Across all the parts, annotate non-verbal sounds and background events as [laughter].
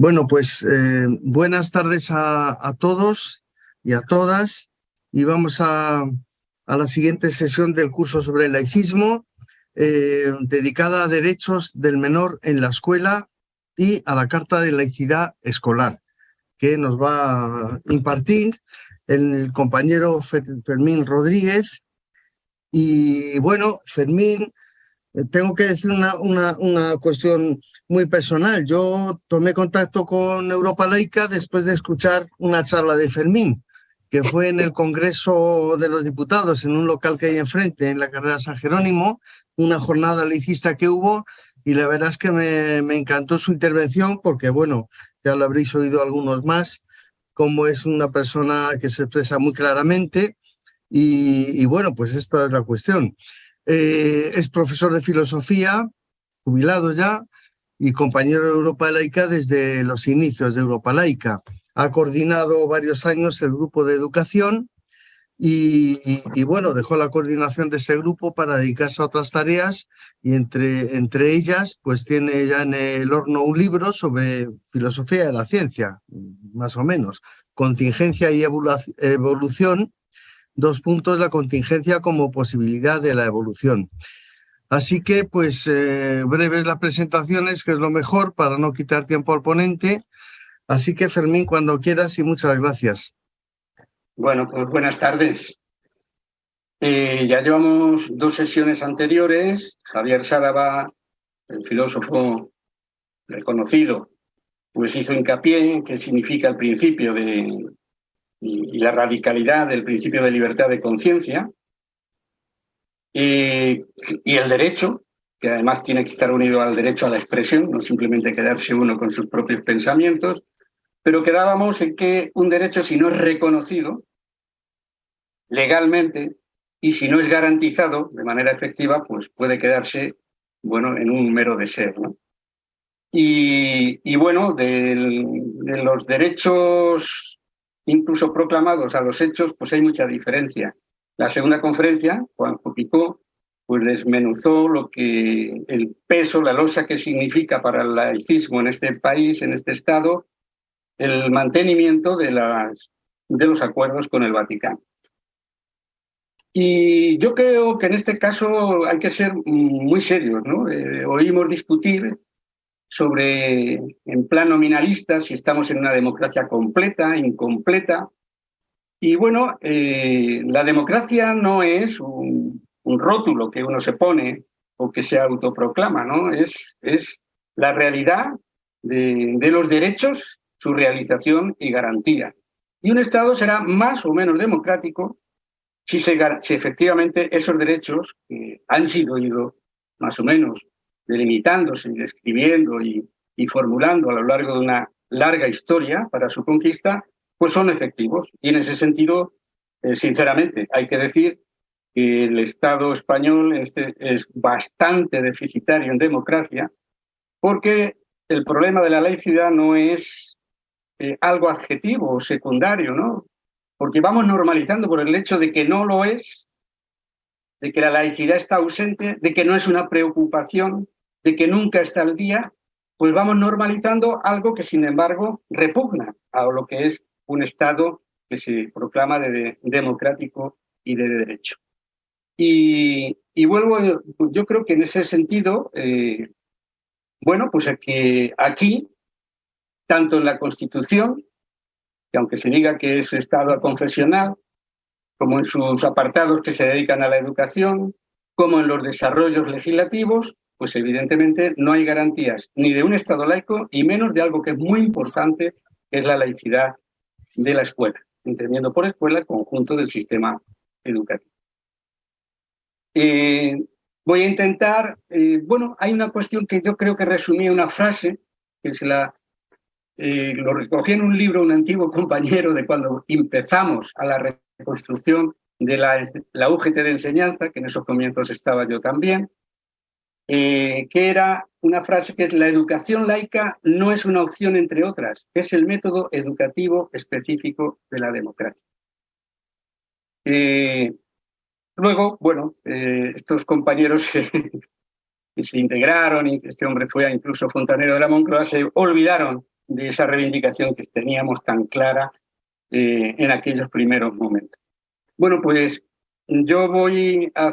Bueno, pues eh, buenas tardes a, todos y a todas y vamos a, la siguiente sesión del curso sobre el laicismo eh, dedicada a derechos del menor en la escuela y a la Carta de Laicidad Escolar que nos va a impartir el compañero Fermín Rodríguez. Y bueno, Fermín tengo que decir una, una, una, cuestión muy personal. Yo tomé contacto con Europa Laica después de escuchar una charla de Fermín, que fue en el Congreso de los Diputados, en un local que hay enfrente, en la carrera San Jerónimo, una jornada laicista que hubo, y la verdad es que me, me encantó su intervención, porque bueno, ya lo habréis oído algunos más, como es una persona que se expresa muy claramente, y, y bueno, pues esta es la cuestión. Eh, es profesor de filosofía, jubilado ya, y compañero de Europa Laica desde los inicios de Europa Laica. Ha coordinado varios años el grupo de educación y, bueno, dejó la coordinación de ese grupo para dedicarse a otras tareas y entre, entre ellas pues tiene ya en el horno un libro sobre filosofía de la ciencia, más o menos, contingencia y evolución Dos puntos, la contingencia como posibilidad de la evolución. Así que, pues, eh, breves las presentaciones, que es lo mejor para no quitar tiempo al ponente. Así que, Fermín, cuando quieras y muchas gracias. Bueno, pues buenas tardes. Eh, ya llevamos dos sesiones anteriores. Javier Sáraba, el filósofo reconocido, pues hizo hincapié en qué significa el principio de y, la radicalidad del principio de libertad de conciencia, y, el derecho, que además tiene que estar unido al derecho a la expresión, no simplemente quedarse uno con sus propios pensamientos, pero quedábamos en que un derecho, si no es reconocido legalmente y si no es garantizado de manera efectiva, pues puede quedarse bueno, en un mero deseo. Y, bueno, de los derechos incluso proclamados a los hechos, pues hay mucha diferencia. La segunda conferencia, Juanjo Picó, pues desmenuzó lo que el peso, la losa que significa para el laicismo en este país, en este Estado, el mantenimiento de, los acuerdos con el Vaticano. Y yo creo que en este caso hay que ser muy serios, ¿no? Eh, oímos discutir sobre, en plan nominalista, si estamos en una democracia completa, incompleta. Y bueno, eh, la democracia no es un, rótulo que uno se pone o que se autoproclama, ¿no? Es, es la realidad de, los derechos, su realización y garantía. Y un Estado será más o menos democrático si, se, si efectivamente esos derechos que han sido ido más o menos delimitándose y describiendo y, formulando a lo largo de una larga historia para su conquista, pues son efectivos. Y en ese sentido, eh, sinceramente, hay que decir que el Estado español es bastante deficitario en democracia, porque el problema de la laicidad no es eh, algo adjetivo o secundario, ¿no? Porque vamos normalizando por el hecho de que no lo es, de que la laicidad está ausente, de que no es una preocupación, de que nunca está al día, pues vamos normalizando algo que sin embargo repugna a lo que es un Estado que se proclama de, democrático y de derecho. Y, vuelvo, yo creo que en ese sentido, eh, bueno, pues aquí, tanto en la Constitución, que aunque se diga que es Estado confesional, como en sus apartados que se dedican a la educación, como en los desarrollos legislativos, pues evidentemente no hay garantías ni de un Estado laico y menos de algo que es muy importante, que es la laicidad de la escuela, entendiendo por escuela el conjunto del sistema educativo. Eh, voy a intentar, eh, bueno, hay una cuestión que yo creo que resumí una frase, que se la, eh, lo recogí en un libro un antiguo [laughs] compañero de cuando empezamos a la reconstrucción de la, la UGT de enseñanza, que en esos comienzos estaba yo también, eh, que era una frase que es la educación laica no es una opción entre otras, es el método educativo específico de la democracia. Eh, luego, bueno, eh, estos compañeros [laughs] que, se integraron y este hombre fue incluso fontanero de la Moncloa se olvidaron de esa reivindicación que teníamos tan clara en aquellos primeros momentos. Bueno, pues yo voy a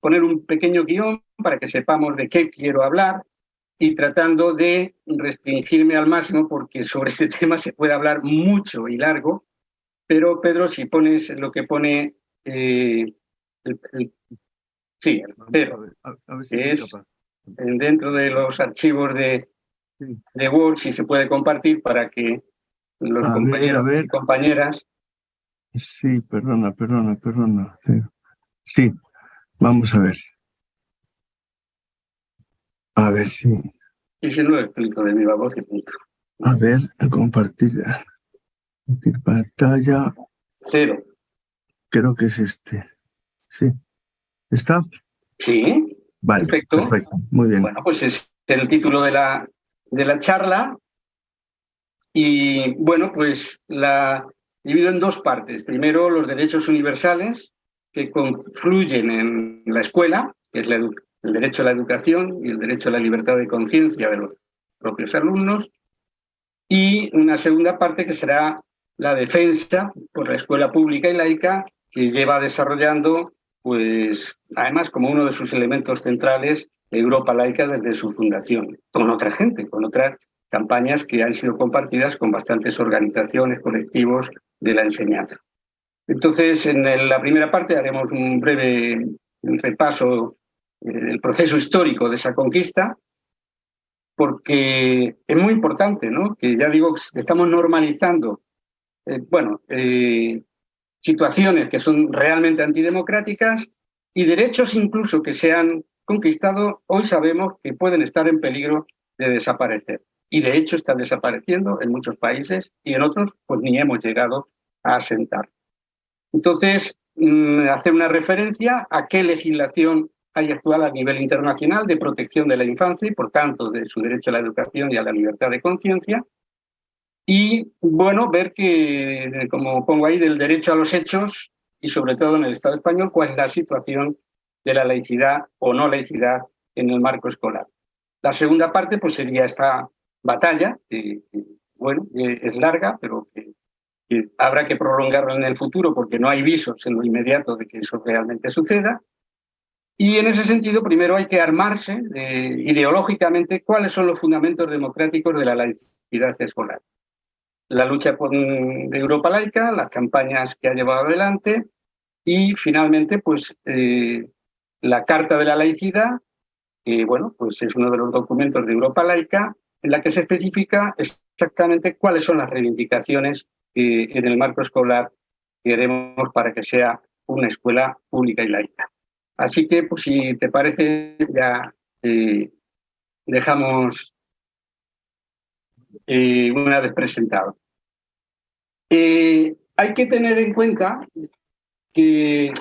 poner un pequeño guion para que sepamos de qué quiero hablar y tratando de restringirme al máximo porque sobre este [laughs] tema se puede hablar mucho y largo, pero Pedro, si pones lo que pone eh, el, sí, el es dentro de los archivos de, de Word, si se puede compartir para que los compañeros y compañeras... Sí, perdona, perdona, perdona. Sí, vamos a ver. A ver si... Y si no lo explico de mi voz y punto. A ver, a compartir. Compartir pantalla. Cero. Creo que es este. Sí. ¿Está? Sí. Vale. Perfecto. Perfecto. Muy bien. Bueno, pues es el título de la, de la charla. Y bueno, pues la divido en dos partes. Primero, los derechos universales que confluyen en la escuela, que es el derecho a la educación y el derecho a la libertad de conciencia de los propios alumnos. Y una segunda parte que será la defensa por la escuela pública y laica que lleva desarrollando, pues, además como uno de sus elementos centrales, Europa laica desde su fundación, con otra gente, con otras campañas que han sido compartidas con bastantes organizaciones, colectivos de la enseñanza. Entonces, en la primera parte haremos un breve repaso eh, del proceso histórico de esa conquista, porque es muy importante, ¿no? Que ya digo, estamos normalizando, eh, bueno, eh, situaciones que son realmente antidemocráticas y derechos incluso que se han conquistado, hoy sabemos que pueden estar en peligro de desaparecer. Y de hecho están desapareciendo en muchos países y en otros pues ni hemos llegado a asentar. Entonces, mm, hacer una referencia a qué legislación hay actual a nivel internacional de protección de la infancia y, por tanto, de su derecho a la educación y a la libertad de conciencia. Y, bueno, ver que, como pongo ahí, del derecho a los hechos y, sobre todo, en el Estado español, cuál es la situación de la laicidad o no laicidad en el marco escolar. La segunda parte, pues, sería esta batalla, que, bueno, es larga, pero que habrá que prolongarlo en el futuro porque no hay visos en lo inmediato de que eso realmente suceda. Y en ese sentido, primero hay que armarse ideológicamente cuáles son los fundamentos democráticos de la laicidad escolar. La lucha de Europa laica, las campañas que ha llevado adelante y finalmente pues eh, la Carta de la Laicidad, que bueno, pues es uno de los documentos de Europa laica en la que se especifica exactamente cuáles son las reivindicaciones en el marco escolar queremos para que sea una escuela pública y laica. Así que, pues, si te parece, ya eh, dejamos eh, una vez presentado. Eh, hay que tener en cuenta que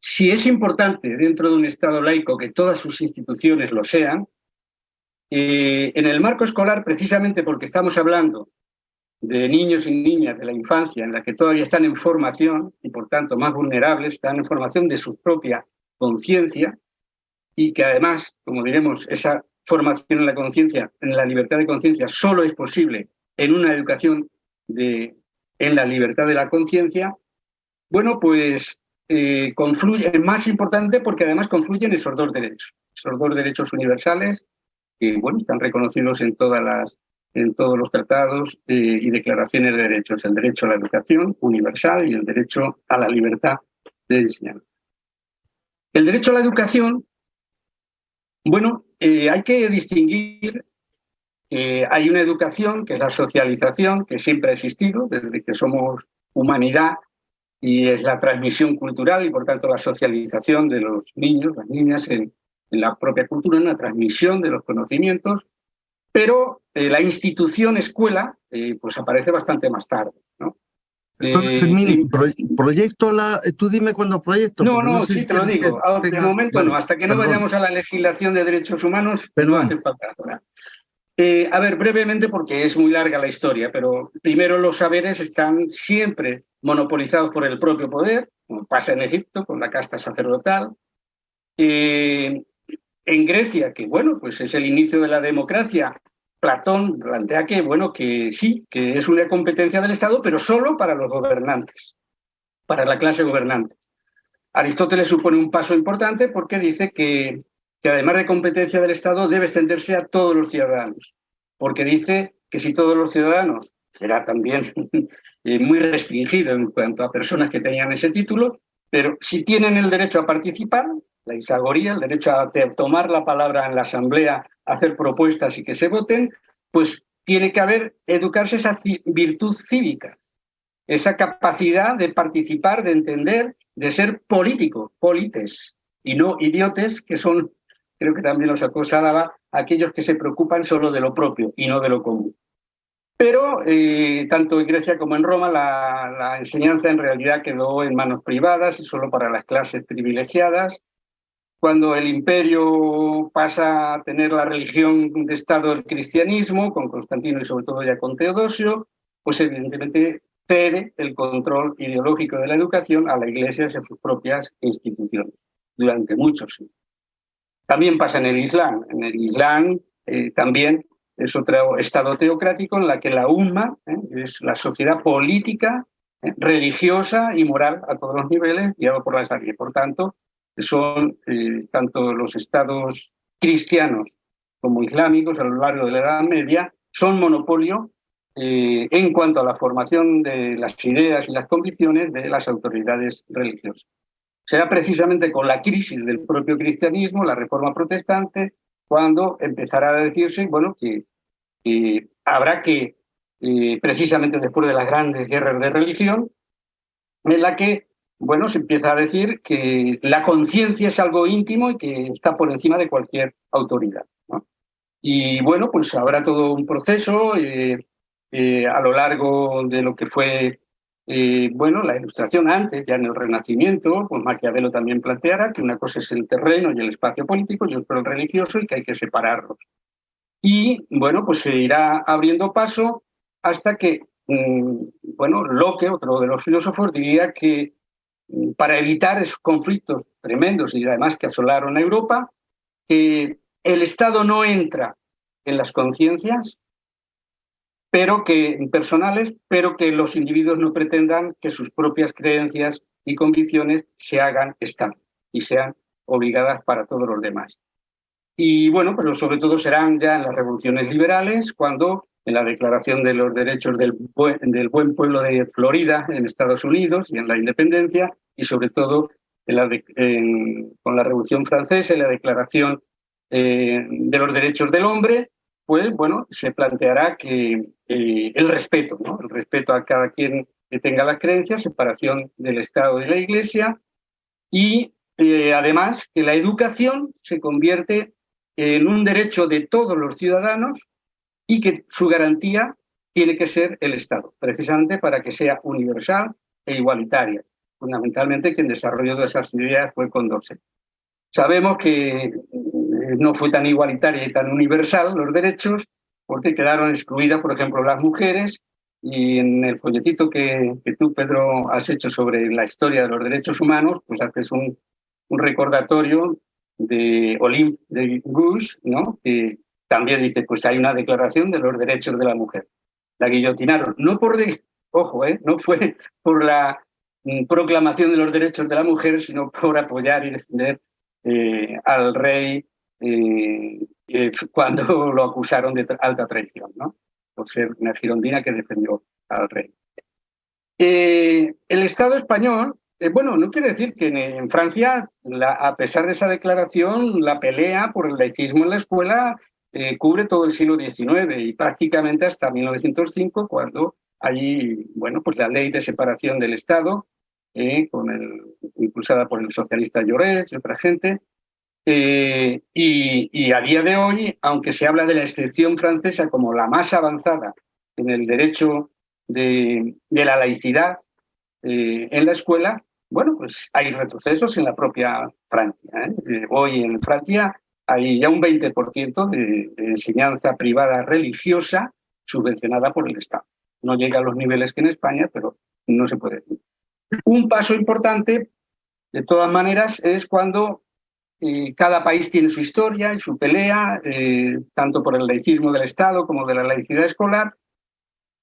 si es importante dentro de un Estado laico que todas sus instituciones lo sean, en el marco escolar, precisamente porque estamos hablando de niños y niñas de la infancia en la que todavía están en formación y por tanto más vulnerables, están en formación de su propia conciencia y que además, como diremos, esa formación en la conciencia, en la libertad de conciencia, solo es posible en una educación de, en la libertad de la conciencia, bueno, pues eh, confluye, es más importante porque además confluyen esos dos derechos, esos dos derechos universales que bueno, están reconocidos en, todas las, en todos los tratados eh, y declaraciones de derechos, el derecho a la educación universal y el derecho a la libertad de enseñanza. El derecho a la educación, bueno, eh, hay que distinguir que hay una educación que es la socialización, que siempre ha existido desde que somos humanidad y es la transmisión cultural y por tanto la socialización de los niños, las niñas en, en la propia cultura, en la transmisión de los conocimientos, pero eh, la institución escuela eh, pues aparece bastante más tarde. ¿no? Eh, proyecto la, tú dime cuándo proyecto. No, no, sí te lo digo. de momento no, hasta que no vayamos a la legislación de derechos humanos, no hace falta. a ver, brevemente, porque es muy larga la historia, pero primero los saberes están siempre monopolizados por el propio poder, como pasa en Egipto con la casta sacerdotal. En Grecia, que bueno, pues es el inicio de la democracia, Platón plantea que, bueno, que sí, que es una competencia del Estado, pero solo para los gobernantes, para la clase gobernante. Aristóteles supone un paso importante porque dice que, que además de competencia del Estado debe extenderse a todos los ciudadanos, porque dice que si todos los ciudadanos, será también [laughs] eh, muy restringido en cuanto a personas que tenían ese título, pero si tienen el derecho a participar, la isagoría, el derecho a tomar la palabra en la asamblea, hacer propuestas y que se voten, pues tiene que haber, educarse esa virtud cívica, esa capacidad de participar, de entender, de ser político, polites, y no idiotes, que son, creo que también los acosaba, aquellos que se preocupan solo de lo propio y no de lo común. Pero eh, tanto en Grecia como en Roma la, la, enseñanza en realidad quedó en manos privadas y solo para las clases privilegiadas. Cuando el imperio pasa a tener la religión de Estado el cristianismo, con Constantino y sobre todo ya con Teodosio, pues evidentemente cede el control ideológico de la educación a la Iglesia y a sus propias instituciones durante muchos años. También pasa en el Islam. En el Islam eh, también es otro estado teocrático en la que la umma ¿eh? es la sociedad política, ¿eh? religiosa y moral a todos los niveles, guiado por la Sharia. Por tanto, son eh, tanto los estados cristianos como islámicos a lo largo de la Edad Media, son monopolio en cuanto a la formación de las ideas y las convicciones de las autoridades religiosas. Será precisamente con la crisis del propio cristianismo, la reforma protestante, cuando empezará a decirse bueno, que habrá que, eh, precisamente después de las grandes guerras de religión, en la que bueno, se empieza a decir que la conciencia es algo íntimo y que está por encima de cualquier autoridad. Y bueno, pues habrá todo un proceso eh, eh, a lo largo de lo que fue, bueno, la ilustración antes, ya en el Renacimiento, pues Maquiavelo también planteara que una cosa es el terreno y el espacio político y otro el religioso y que hay que separarlos. Y bueno, pues se irá abriendo paso hasta que, mm, bueno, Locke, otro de los filósofos, diría que para evitar esos conflictos tremendos y además que asolaron a Europa, que el Estado no entra en las conciencias pero que personales, pero que los individuos no pretendan que sus propias creencias y convicciones se hagan Estado y sean obligadas para todos los demás. Y bueno, pero sobre todo serán ya en las revoluciones liberales, cuando en la Declaración de los Derechos del, del Buen Pueblo de Florida en Estados Unidos y en la independencia, y sobre todo en la con la Revolución Francesa y la Declaración eh, de los Derechos del Hombre, pues bueno, se planteará que eh, el respeto, el respeto a cada quien que tenga las creencias, separación del Estado y de la Iglesia, y eh, además que la educación se convierte en un derecho de todos los ciudadanos y que su garantía tiene que ser el Estado, precisamente para que sea universal e igualitaria. Fundamentalmente quien desarrolló todas esas ideas fue Condorcet. Sabemos que eh, no fue tan igualitaria y tan universal los derechos porque quedaron excluidas, por ejemplo, las mujeres y en el folletito que, que tú, Pedro, has hecho sobre la historia de los derechos humanos, pues haces un, un recordatorio de Olympe de Gouges, ¿no? que también dice, pues hay una declaración de los derechos de la mujer. La guillotinaron, no por, ojo, ¿eh? no fue [laughs] por la mm, proclamación de los derechos de la mujer, sino por apoyar y defender eh, al rey eh, [laughs] cuando lo acusaron de alta traición, ¿no? por ser una girondina que defendió al rey. el Estado español eh, bueno, no quiere decir que en, Francia, a pesar de esa declaración, la pelea por el laicismo en la escuela eh, cubre todo el siglo XIX y prácticamente hasta 1905, cuando allí, bueno, pues la ley de separación del Estado, eh, con impulsada por el socialista Lloret y otra gente, y, y, a día de hoy, aunque se habla de la excepción francesa como la más avanzada en el derecho de, de la laicidad en la escuela, bueno, pues hay retrocesos en la propia Francia. ¿eh? Eh, hoy en Francia hay ya un 20% de, enseñanza privada religiosa subvencionada por el Estado. No llega a los niveles que en España, pero no se puede. Un paso importante, de todas maneras, es cuando cada país tiene su historia y su pelea, tanto por el laicismo del Estado como de la laicidad escolar,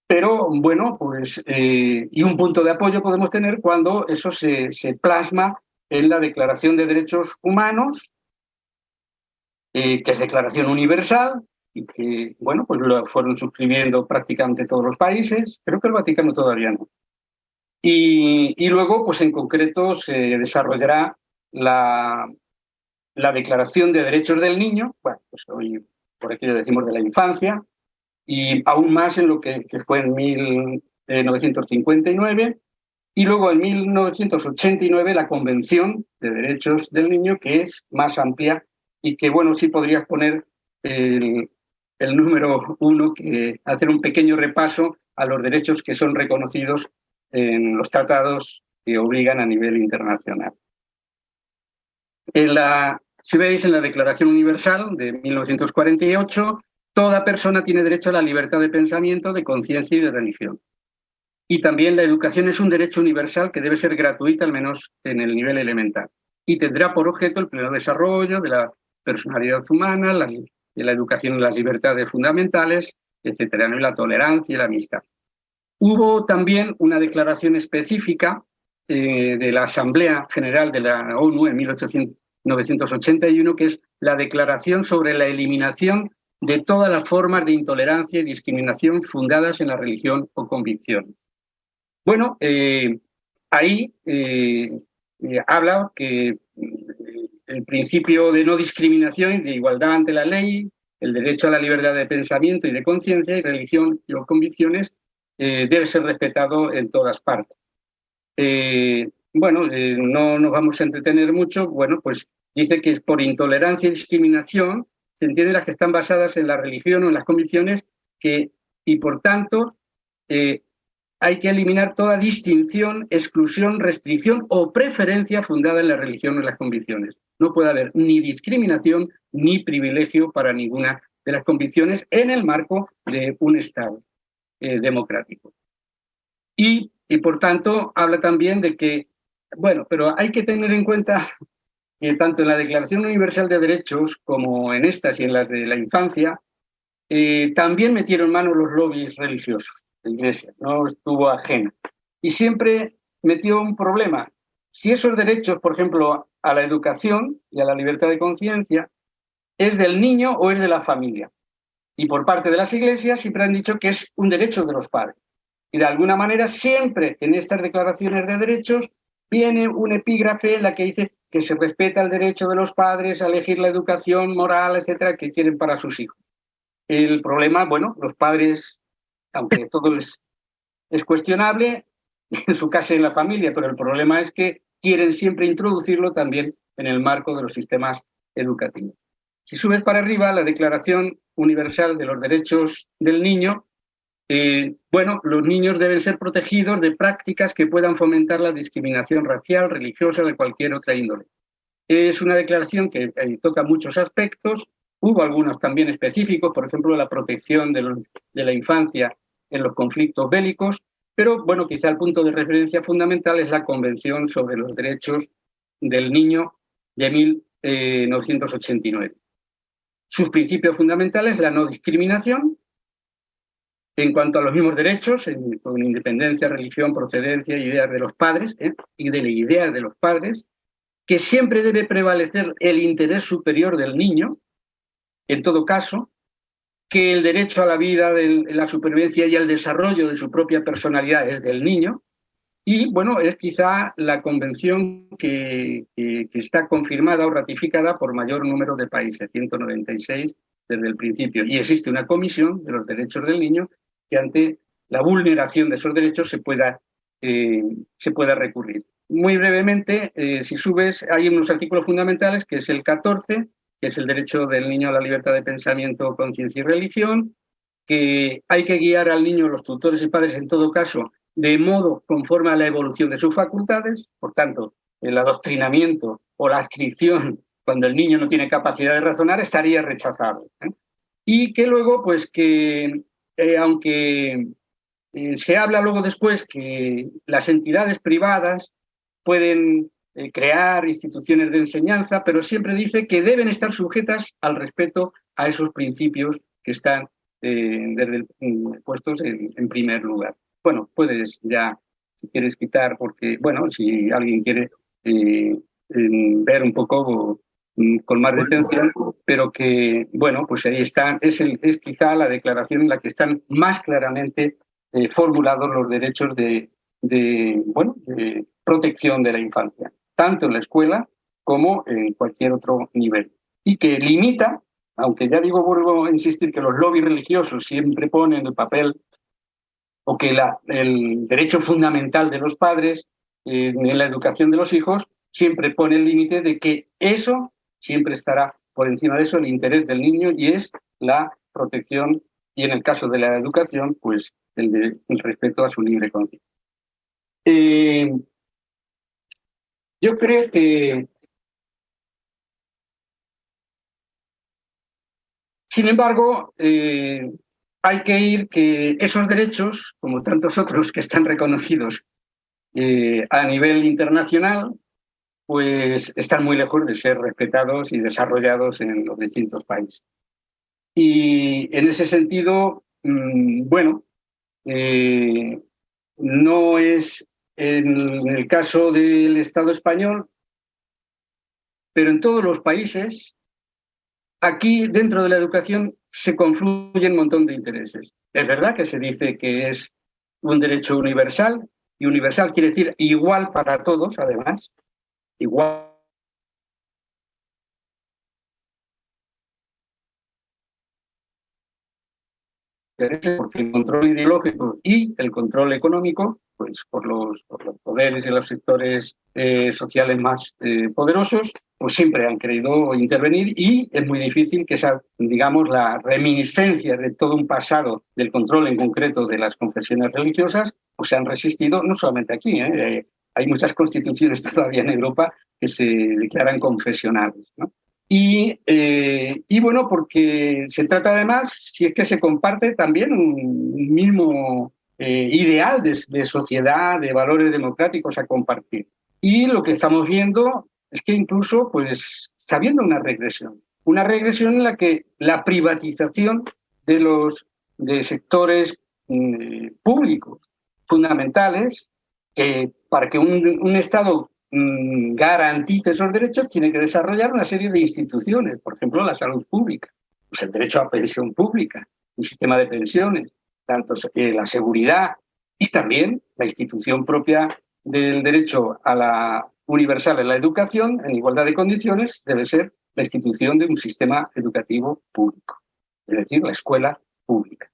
pero bueno, pues, y un punto de apoyo podemos tener cuando eso se plasma en la Declaración de Derechos Humanos, que es declaración universal, y que, bueno, pues lo fueron suscribiendo prácticamente todos los países, creo que el Vaticano todavía no. Y, luego, pues en concreto, se desarrollará la, la Declaración de Derechos del Niño, bueno, pues hoy por aquí decimos de la infancia, y aún más en lo que, que fue en 1959, y luego en 1989 la Convención de Derechos del Niño, que es más amplia y que, bueno, sí podrías poner el, el número uno, que hacer un pequeño repaso a los derechos que son reconocidos en los tratados que obligan a nivel internacional. En la, si veis en la Declaración Universal de 1948, toda persona tiene derecho a la libertad de pensamiento, de conciencia y de religión. Y también la educación es un derecho universal que debe ser gratuita, al menos en el nivel elemental. Y tendrá por objeto el pleno desarrollo de la personalidad humana, la la educación y las libertades fundamentales, etcétera, ¿no? y la tolerancia y la amistad. Hubo también una declaración específica eh, de la Asamblea General de la ONU en 1981, que es la Declaración sobre la eliminación de todas las formas de intolerancia y discriminación fundadas en la religión o convicciones. Bueno, eh, ahí eh, habla que el principio de no discriminación y de igualdad ante la ley, el derecho a la libertad de pensamiento y de conciencia y religión y o convicciones eh, debe ser respetado en todas partes. Eh, bueno, eh, no nos vamos a entretener mucho, bueno, pues dice que es por intolerancia y discriminación se entiende las que están basadas en la religión o en las convicciones que, y por tanto hay que eliminar toda distinción, exclusión, restricción o preferencia fundada en la religión o en las convicciones. No puede haber ni discriminación ni privilegio para ninguna de las convicciones en el marco de un Estado eh, democrático. Y, y por tanto habla también de que, bueno, pero hay que tener en cuenta que tanto en la Declaración Universal de Derechos como en estas y en las de la infancia, eh, también metieron mano los lobbies religiosos la Iglesia, no estuvo ajena. Y siempre metió un problema. Si esos derechos, por ejemplo, a la educación y a la libertad de conciencia, es del niño o es de la familia. Y por parte de las iglesias siempre han dicho que es un derecho de los padres. Y de alguna manera siempre en estas declaraciones de derechos viene un epígrafe en la que dice que se respeta el derecho de los padres a elegir la educación moral, etcétera, que quieren para sus hijos. El problema, bueno, los padres aunque todo es, es cuestionable en su casa y en la familia, pero el problema es que quieren siempre introducirlo también en el marco de los sistemas educativos. Si subes para arriba, la Declaración Universal de los Derechos del Niño, eh, bueno, los niños deben ser protegidos de prácticas que puedan fomentar la discriminación racial, religiosa, de cualquier otra índole. Es una declaración que eh, toca muchos aspectos, hubo algunos también específicos, por ejemplo, la protección de, de la infancia en los conflictos bélicos, pero bueno, quizá el punto de referencia fundamental es la Convención sobre los Derechos del Niño de 1989. Eh, Sus principios fundamentales, la no discriminación, en cuanto a los mismos derechos, con independencia, religión, procedencia, ideas de los padres, ¿eh? y de la idea de los padres, que siempre debe prevalecer el interés superior del niño, en todo caso, que el derecho a la vida, la supervivencia y al desarrollo de su propia personalidad es del niño. Y bueno, es quizá la convención que, está confirmada o ratificada por mayor número de países, 196 desde el principio. Y existe una comisión de los derechos del niño que ante la vulneración de esos derechos se pueda, eh, se pueda recurrir. Muy brevemente, eh, si subes, hay unos artículos fundamentales, que es el 14, que es el derecho del niño a la libertad de pensamiento, conciencia y religión, que hay que guiar al niño, los tutores y padres en todo caso, de modo conforme a la evolución de sus facultades, por tanto, el adoctrinamiento o la adscripción cuando el niño no tiene capacidad de razonar estaría rechazado. ¿eh? Y que luego, pues que eh, aunque eh, se habla luego después que las entidades privadas pueden eh, crear instituciones de enseñanza, pero siempre dice que deben estar sujetas al respeto a esos principios que están eh, desde mm, puestos en, primer lugar. Bueno, puedes ya, si quieres quitar, porque, bueno, si alguien quiere eh, ver un poco mm, con más detención, pero que, bueno, pues ahí están, es, el, es quizá la declaración en la que están más claramente formulados los derechos de, de, bueno, de protección de la infancia tanto en la escuela como en cualquier otro nivel. Y que limita, aunque ya digo, vuelvo a insistir que los lobbies religiosos siempre ponen el papel o que el derecho fundamental de los padres en la educación de los hijos siempre pone el límite de que eso siempre estará por encima de eso el interés del niño y es la protección y en el caso de la educación, pues el, respeto a su libre conciencia. Eh, yo creo que, sin embargo, eh, hay que ir que esos derechos, como tantos otros que están reconocidos eh, a nivel internacional, pues están muy lejos de ser respetados y desarrollados en los distintos países. Y en ese sentido, mm, bueno, eh, no es en el caso del Estado español, pero en todos los países, aquí dentro de la educación se confluyen un montón de intereses. Es verdad que se dice que es un derecho universal, y universal quiere decir igual para todos, además, igual porque el control ideológico y el control económico pues, por, los, los poderes y los sectores eh, sociales más eh, poderosos, pues siempre han querido intervenir y es muy difícil que esa, digamos, la reminiscencia de todo un pasado del control en concreto de las confesiones religiosas, pues se han resistido, no solamente aquí, ¿eh? hay muchas constituciones [laughs] todavía en Europa que se declaran confesionales. Y, y, bueno, porque se trata además, si es que se comparte también un mismo eh, ideal de, sociedad, de valores democráticos a compartir. Y lo que estamos viendo es que incluso pues, está habiendo una regresión. Una regresión en la que la privatización de los de sectores mm, públicos fundamentales, para que un, Estado mm, garantice esos derechos tiene que desarrollar una serie de instituciones, por ejemplo, la salud pública, pues el derecho a pensión pública, un sistema de pensiones, tanto eh, la seguridad y también la institución propia del derecho a la universal en la educación, en igualdad de condiciones, debe ser la institución de un sistema educativo público, es decir, la escuela pública.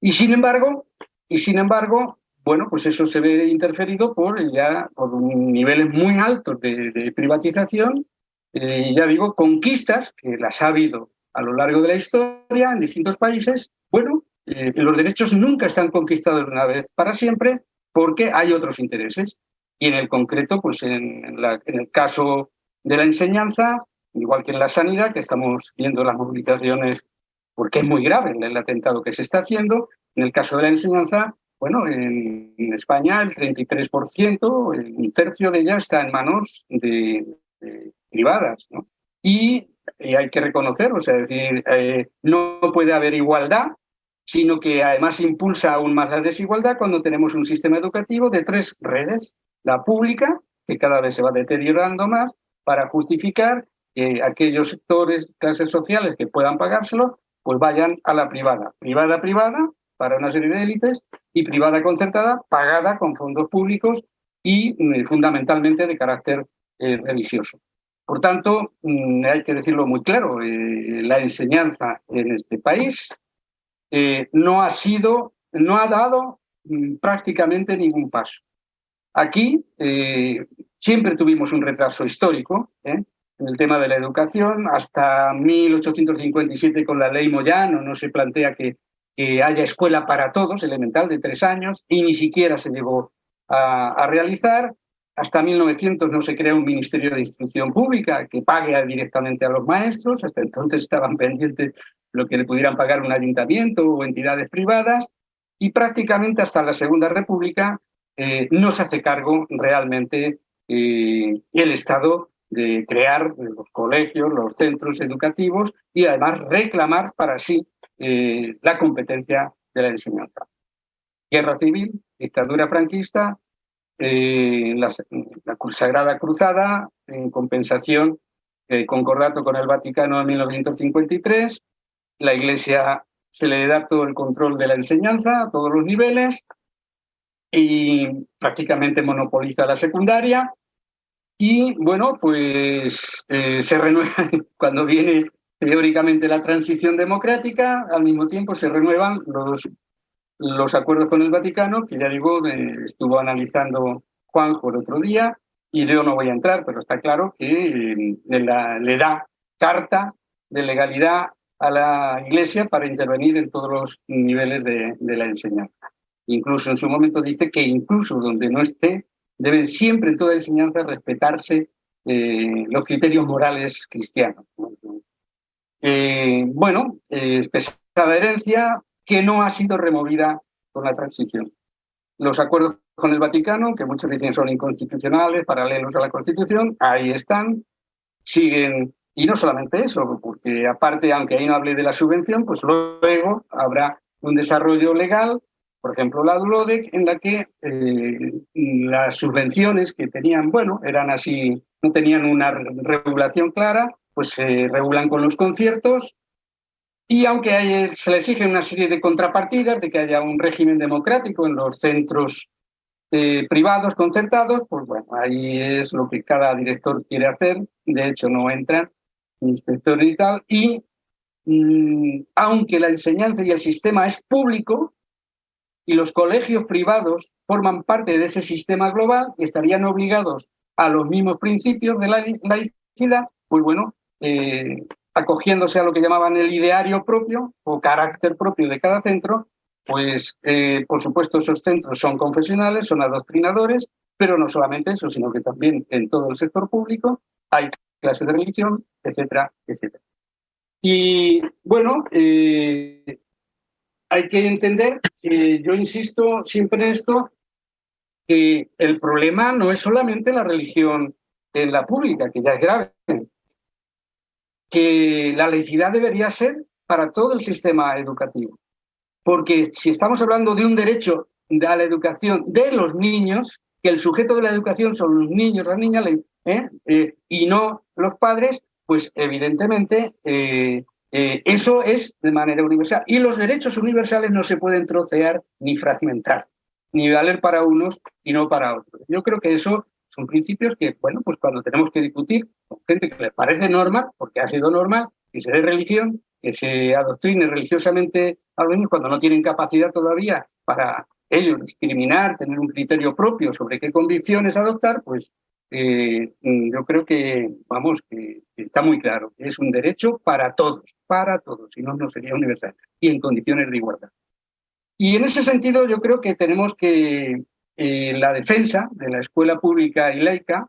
Y sin embargo, y sin embargo, bueno, pues eso se ve interferido por ya por niveles muy altos de, privatización, eh, ya digo, conquistas que las ha habido a lo largo de la historia en distintos países, bueno, eh, los derechos nunca están conquistados una vez para siempre porque hay otros intereses. Y en el concreto, pues en, el caso de la enseñanza, igual que en la sanidad, que estamos viendo las movilizaciones porque es muy grave el atentado que se está haciendo, en el caso de la enseñanza, bueno, en, España el 33%, un tercio de ella está en manos de, privadas. Y, hay que reconocerlo, o sea, decir, eh, no puede haber igualdad sino que además impulsa aún más la desigualdad cuando tenemos un sistema educativo de tres redes. La pública, que cada vez se va deteriorando más, para justificar que aquellos sectores, clases sociales que puedan pagárselo, pues vayan a la privada. Privada, privada, para una serie de élites, y privada concertada, pagada con fondos públicos y mm, fundamentalmente de carácter eh, religioso. Por tanto, mm, hay que decirlo muy claro, eh, la enseñanza en este país eh, no ha sido, no ha dado mm, prácticamente ningún paso. Aquí eh, siempre tuvimos un retraso histórico ¿eh? en el tema de la educación. Hasta 1857 con la ley Moyano no se plantea que, haya escuela para todos, elemental de tres años, y ni siquiera se llegó a, a realizar. Hasta 1900 no se crea un Ministerio de Instrucción Pública que pague directamente a los maestros, hasta entonces estaban pendientes lo que le pudieran pagar un ayuntamiento o entidades privadas, y prácticamente hasta la Segunda República eh, no se hace cargo realmente el Estado de crear los colegios, los centros educativos y además reclamar para sí la competencia de la enseñanza. Guerra civil, dictadura franquista, eh, la, Sagrada Cruzada, en compensación, eh, concordato con el Vaticano en 1953, la Iglesia se le da todo el control de la enseñanza a todos los niveles y prácticamente monopoliza la secundaria. Y bueno, pues eh, se renueva [laughs] cuando viene teóricamente la transición democrática, al mismo tiempo se renuevan los los acuerdos con el Vaticano, que ya digo, estuvo analizando Juanjo el otro día, y yo no voy a entrar, pero está claro que eh, le da carta de legalidad a la Iglesia para intervenir en todos los niveles de, la enseñanza. Incluso en su momento dice que incluso donde no esté, deben siempre en toda enseñanza respetarse eh, los criterios morales cristianos. Eh, bueno, pesada herencia, que no ha sido removida con la transición. Los acuerdos con el Vaticano, que muchos dicen son inconstitucionales, paralelos a la Constitución, ahí están, siguen, y no solamente eso, porque aparte, aunque ahí no hable de la subvención, pues luego habrá un desarrollo legal, por ejemplo la DULODEC, en la que eh, las subvenciones que tenían, bueno, eran así, no tenían una regulación clara, pues se regulan con los conciertos, y aunque se le exige una serie de contrapartidas, de que haya un régimen democrático en los centros eh, privados concertados, pues bueno, ahí es lo que cada director quiere hacer. De hecho, no entran inspectores y tal. Y mm, aunque la enseñanza y el sistema es público, y los colegios privados forman parte de ese sistema global y estarían obligados a los mismos principios de la laicidad, pues bueno, eh, acogiéndose a lo que llamaban el ideario propio o carácter propio de cada centro, pues eh, por supuesto esos centros son confesionales, son adoctrinadores, pero no solamente eso, sino que también en todo el sector público hay clases de religión, etcétera, etcétera. Y bueno, eh, hay que entender, que yo insisto siempre en esto, que el problema no es solamente la religión en la pública, que ya es grave, que la laicidad debería ser para todo el sistema educativo. Porque si estamos hablando de un derecho a la educación de los niños, que el sujeto de la educación son los niños, las niñas, ¿eh? Eh, y no los padres, pues evidentemente eh, eso es de manera universal. Y los derechos universales no se pueden trocear ni fragmentar, ni valer para unos y no para otros. Yo creo que eso son principios que, bueno, pues cuando tenemos que discutir con gente que les parece normal, porque ha sido normal, que se dé religión, que se adoctrine religiosamente a los niños cuando no tienen capacidad todavía para ellos discriminar, tener un criterio propio sobre qué convicciones adoptar, pues eh, yo creo que, vamos, está muy claro, es un derecho para todos, para todos, si no, no sería universal, y en condiciones de igualdad. Y en ese sentido yo creo que tenemos que, eh, la defensa de la escuela pública y laica,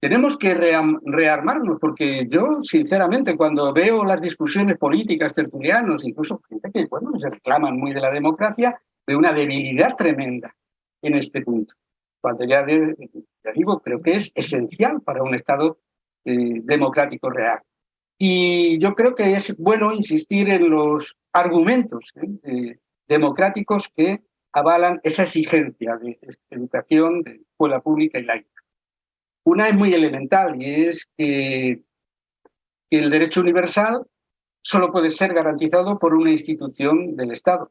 tenemos que rearmarnos, porque yo, sinceramente, cuando veo las discusiones políticas, tertulianos, incluso gente que bueno, se reclaman muy de la democracia, veo una debilidad tremenda en este punto. Cuando ya, digo, creo que es esencial para un Estado eh, democrático real. Y yo creo que es bueno insistir en los argumentos ¿eh? democráticos que avalan esa exigencia de educación, de escuela pública y laica. Una es muy elemental y es que, el derecho universal solo puede ser garantizado por una institución del Estado,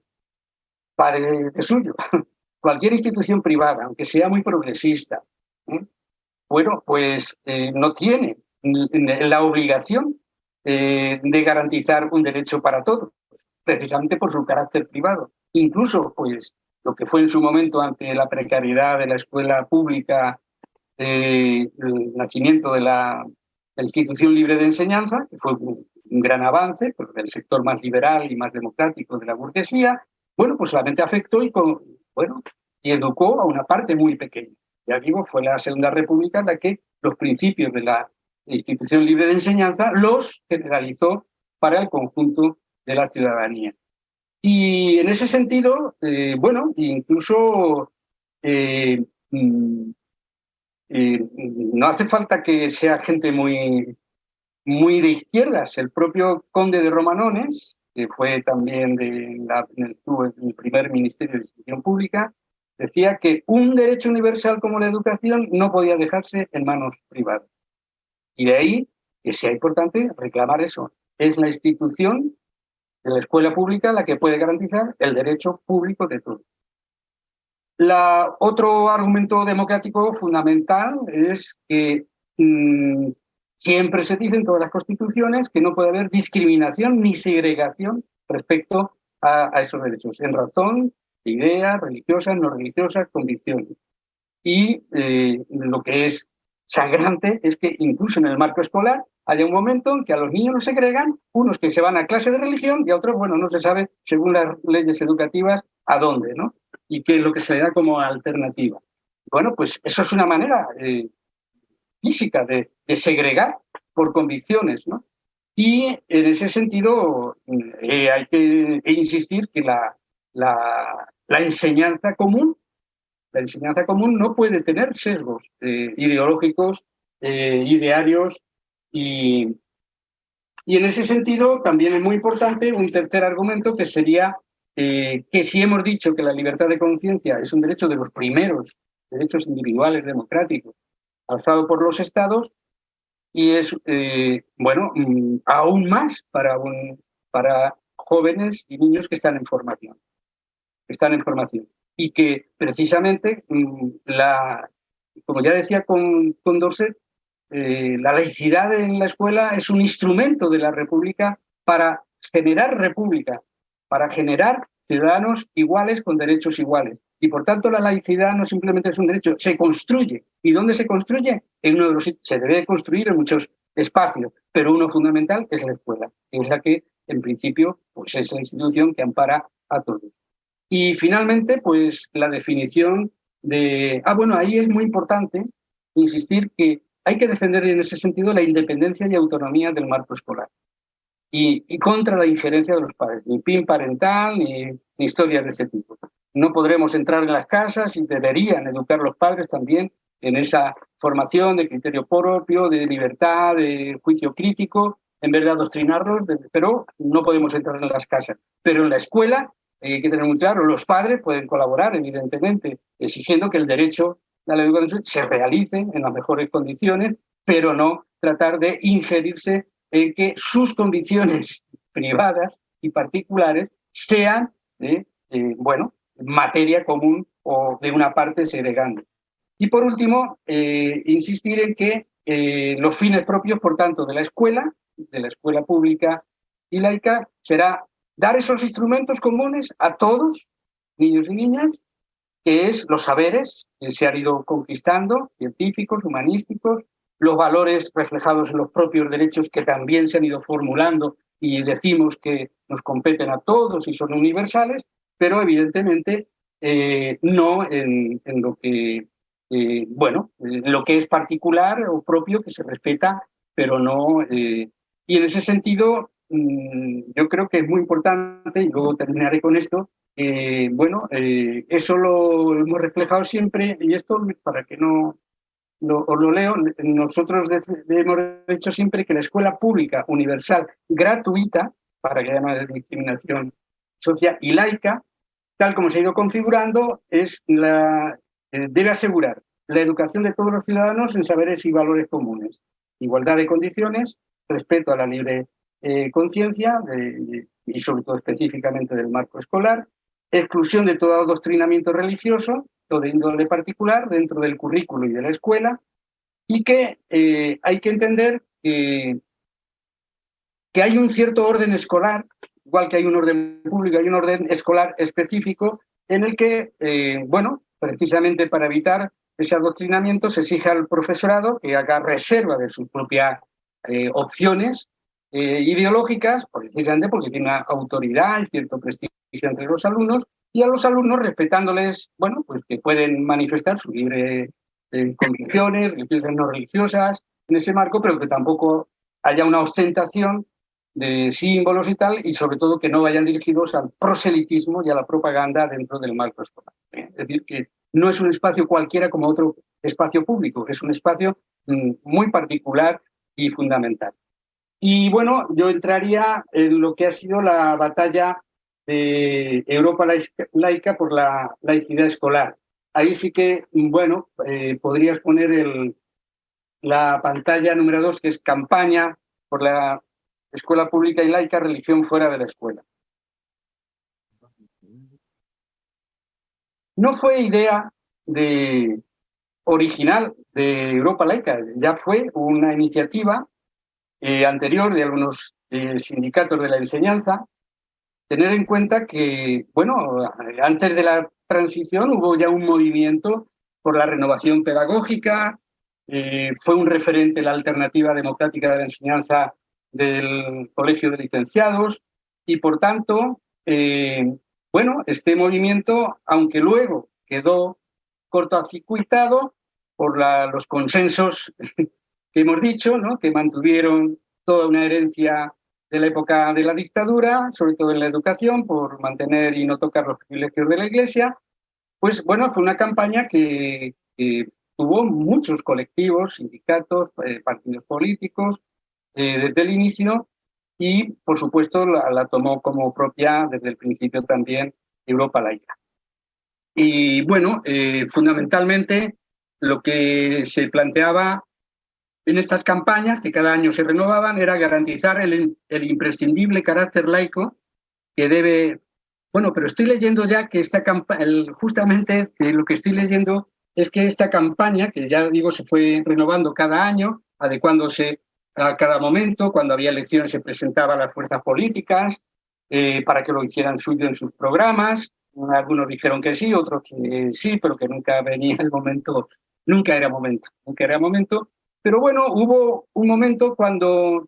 padre de suyo. [laughs] Cualquier institución privada, aunque sea muy progresista, ¿eh? bueno, pues eh, no tiene la obligación eh, de garantizar un derecho para todos, precisamente por su carácter privado. Incluso, pues, lo que fue en su momento ante la precariedad de la escuela pública, el nacimiento de la, institución libre de enseñanza, que fue un, gran avance pero del sector más liberal y más democrático de la burguesía, bueno, pues solamente afectó y, bueno, y educó a una parte muy pequeña. Ya digo, fue la Segunda República la que los principios de la institución libre de enseñanza los generalizó para el conjunto de la ciudadanía. Y en ese sentido, eh, bueno, incluso eh, mm, no hace falta que sea gente muy, muy de izquierdas. El propio conde de Romanones, que fue también de la, el, el primer ministerio de Instrucción Pública, decía que un derecho universal como la educación no podía dejarse en manos privadas. Y de ahí que sea importante reclamar eso. Es la institución de la escuela pública la que puede garantizar el derecho público de todos. La, otro argumento democrático fundamental es que mm, siempre se dice en todas las constituciones que no puede haber discriminación ni segregación respecto a, esos derechos, en razón de ideas religiosas, no religiosas, convicciones. Y eh, lo que es sangrante es que incluso en el marco escolar haya un momento en que a los niños los segregan, unos que se van a clase de religión y a otros, bueno, no se sabe, según las leyes educativas, a dónde, ¿no? Y qué es lo que se le da como alternativa. Bueno, pues eso es una manera eh, física de, segregar por convicciones, ¿no? Y en ese sentido eh, hay que insistir que la, enseñanza común la enseñanza común no puede tener sesgos eh, ideológicos, idearios y, y en ese sentido también es muy importante un tercer argumento que sería eh, que si hemos dicho que la libertad de conciencia es un derecho de los primeros derechos individuales democráticos alzado por los estados y es, bueno, mm, aún más para, para jóvenes y niños que están en formación. están en formación y que precisamente, mm, la, como ya decía con, con Dorset, eh, la laicidad en la escuela es un instrumento de la república para generar república, para generar ciudadanos iguales con derechos iguales. Y por tanto la laicidad no simplemente es un derecho, se construye. ¿Y dónde se construye? En uno de los se debe construir en muchos espacios, pero uno fundamental es la escuela, que es la que en principio pues es la institución que ampara a todos. Y finalmente, pues la definición de... Ah, bueno, ahí es muy importante insistir que hay que defender en ese sentido la independencia y autonomía del marco escolar. Y, contra la injerencia de los padres, ni PIN parental, ni, ni historias de este tipo. No podremos entrar en las casas y deberían educar los padres también en esa formación de criterio propio, de libertad, de juicio crítico, en vez de adoctrinarlos, pero no podemos entrar en las casas. Pero en la escuela hay que tener muy claro, los padres pueden colaborar, evidentemente, exigiendo que el derecho la educación se realice en las mejores condiciones, pero no tratar de ingerirse en que sus condiciones privadas y particulares sean, eh, bueno, materia común o de una parte segregando. Y por último, eh, insistir en que eh, los fines propios, por tanto, de la escuela, de la escuela pública y laica, será dar esos instrumentos comunes a todos, niños y niñas, que es los saberes que se han ido conquistando, científicos, humanísticos, los valores reflejados en los propios derechos que también se han ido formulando y decimos que nos competen a todos y son universales, pero evidentemente eh, no en, lo que eh, bueno, lo que es particular o propio que se respeta, pero no. Eh, y en ese sentido, yo creo que es muy importante, y luego terminaré con esto, eh, bueno, eh, eso lo hemos reflejado siempre, y esto para que no lo, os lo leo, nosotros hemos dicho siempre que la escuela pública, universal, gratuita, para que haya una discriminación social y laica, tal como se ha ido configurando, es la, eh, debe asegurar la educación de todos los ciudadanos en saberes y valores comunes, igualdad de condiciones, respeto a la libre eh, conciencia y sobre todo específicamente del marco escolar, exclusión de todo adoctrinamiento religioso o de índole particular dentro del currículo y de la escuela, y que eh, hay que entender que, que hay un cierto orden escolar, igual que hay un orden público, hay un orden escolar específico en el que, eh, bueno, precisamente para evitar ese adoctrinamiento se exige al profesorado que haga reserva de sus propias opciones eh, ideológicas, precisamente porque tiene una autoridad y cierto prestigio entre los alumnos, y a los alumnos respetándoles, bueno, pues que pueden manifestar su libre eh, convicciones, religiosas no religiosas, en ese marco, pero que tampoco haya una ostentación de símbolos y tal, y sobre todo que no vayan dirigidos al proselitismo y a la propaganda dentro del marco escolar. Es decir, que no es un espacio cualquiera como otro espacio público, es un espacio mm, muy particular y fundamental. Y bueno, yo entraría en lo que ha sido la batalla de Europa laica por la laicidad escolar. Ahí sí que, bueno, eh, podrías poner el, la pantalla número dos, que es campaña por la escuela pública y laica, religión fuera de la escuela. No fue idea de, original de Europa Laica, ya fue una iniciativa eh, anterior de algunos eh, sindicatos de la enseñanza, tener en cuenta que, bueno, antes de la transición hubo ya un movimiento por la renovación pedagógica, eh, fue un referente la alternativa democrática de la enseñanza del Colegio de Licenciados y, por tanto, bueno, este movimiento, aunque luego quedó cortocircuitado por los consensos que hemos dicho, ¿no? que mantuvieron toda una herencia de la época de la dictadura, sobre todo en la educación, por mantener y no tocar los privilegios de la Iglesia, pues bueno, fue una campaña que, tuvo muchos colectivos, sindicatos, eh, partidos políticos, eh, desde el inicio, y por supuesto la, tomó como propia desde el principio también Europa laica. Y bueno, eh, fundamentalmente lo que se planteaba en estas campañas, que cada año se renovaban, era garantizar el, imprescindible carácter laico que debe... Bueno, pero estoy leyendo ya que esta campaña, justamente lo que estoy leyendo es que esta campaña, que ya digo se fue renovando cada año, adecuándose a cada momento, cuando había elecciones se presentaban las fuerzas políticas eh, para que lo hicieran suyo en sus programas, algunos dijeron que sí, otros que sí, pero que nunca venía el momento, nunca era momento, nunca era momento. Pero bueno, hubo un momento cuando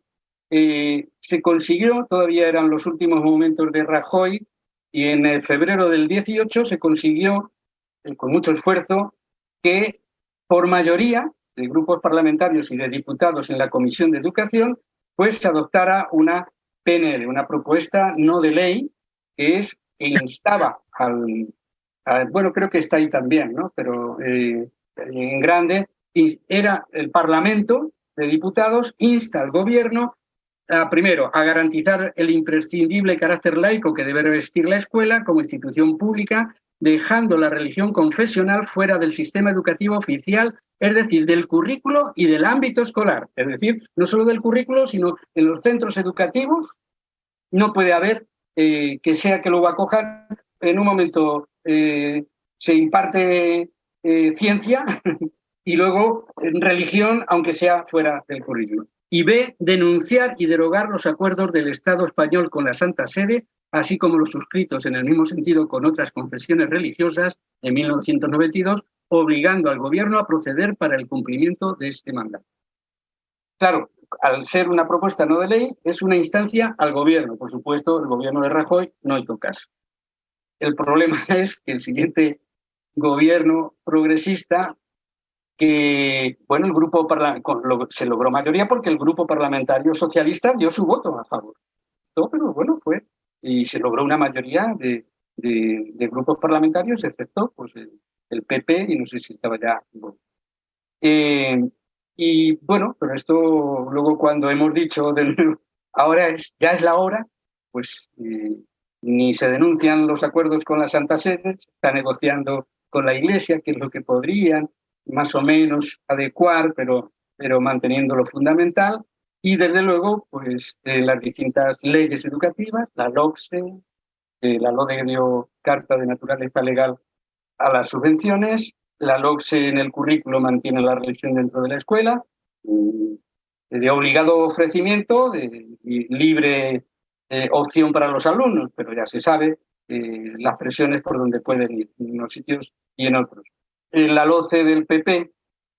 eh, se consiguió, todavía eran los últimos momentos de Rajoy, y en febrero del 18 se consiguió, eh, con mucho esfuerzo, que por mayoría de grupos parlamentarios y de diputados en la Comisión de Educación, pues se adoptara una PNL, una propuesta no de ley, que es que instaba al, bueno, creo que está ahí también, ¿no? Pero eh, en grande, era el Parlamento de Diputados, insta al gobierno a, primero, a garantizar el imprescindible carácter laico que debe revestir la escuela como institución pública, dejando la religión confesional fuera del sistema educativo oficial, es decir, del currículo y del ámbito escolar. Es decir, no solo del currículo, sino en los centros educativos no puede haber eh, que sea que lo acojan, en un momento eh, se imparte eh, ciencia [laughs] y luego religión, aunque sea fuera del currículum. Y B, denunciar y derogar los acuerdos del Estado español con la Santa Sede, así como los suscritos en el mismo sentido con otras confesiones religiosas en 1992, obligando al gobierno a proceder para el cumplimiento de este mandato. Claro, al ser una propuesta no de ley, es una instancia al gobierno. Por supuesto, el gobierno de Rajoy no hizo caso. El problema [laughs] es que el siguiente gobierno progresista, que, bueno, el grupo se logró mayoría porque el grupo parlamentario socialista dio su voto a favor. Todo, pero bueno, fue, y se logró una mayoría de, grupos parlamentarios, excepto pues, el, PP, y no sé si estaba ya. Eh, y bueno, pero esto luego cuando hemos dicho ahora es, ya es la hora, pues eh, ni se denuncian los acuerdos con la Santa Sede, se está negociando con la Iglesia, que es lo que podrían más o menos adecuar, pero, pero manteniendo lo fundamental. Y desde luego, pues eh, las distintas leyes educativas, la LOCSE, eh, la LODE dio carta de naturaleza legal a las subvenciones, la LOCSE en el currículo mantiene la religión dentro de la escuela, de obligado ofrecimiento, de, libre eh, opción para los alumnos, pero ya se sabe eh, las presiones por donde pueden ir, en unos sitios y en otros. En la LOCE del PP,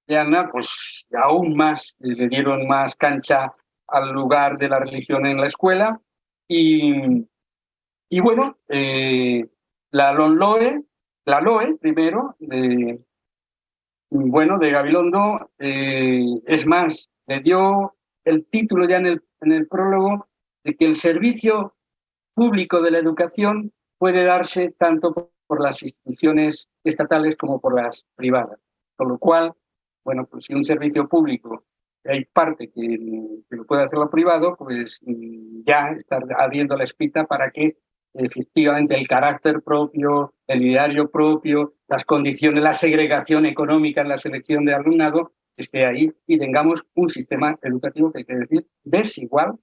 Ana, pues aún más, le dieron más cancha al lugar de la religión en la escuela. Y, y bueno, eh, la LONLOE, la LOE primero, de, bueno, de Gabilondo, eh, es más, le dio el título ya en el, en el prólogo de que el servicio público de la educación puede darse tanto por las instituciones estatales como por las privadas, con lo cual bueno, pues si un servicio público hay parte que, lo puede hacer lo privado, pues ya está habiendo la espita para que efectivamente el carácter propio, el ideario propio, las condiciones, la segregación económica en la selección de alumnado esté ahí y tengamos un sistema educativo que hay que decir desigual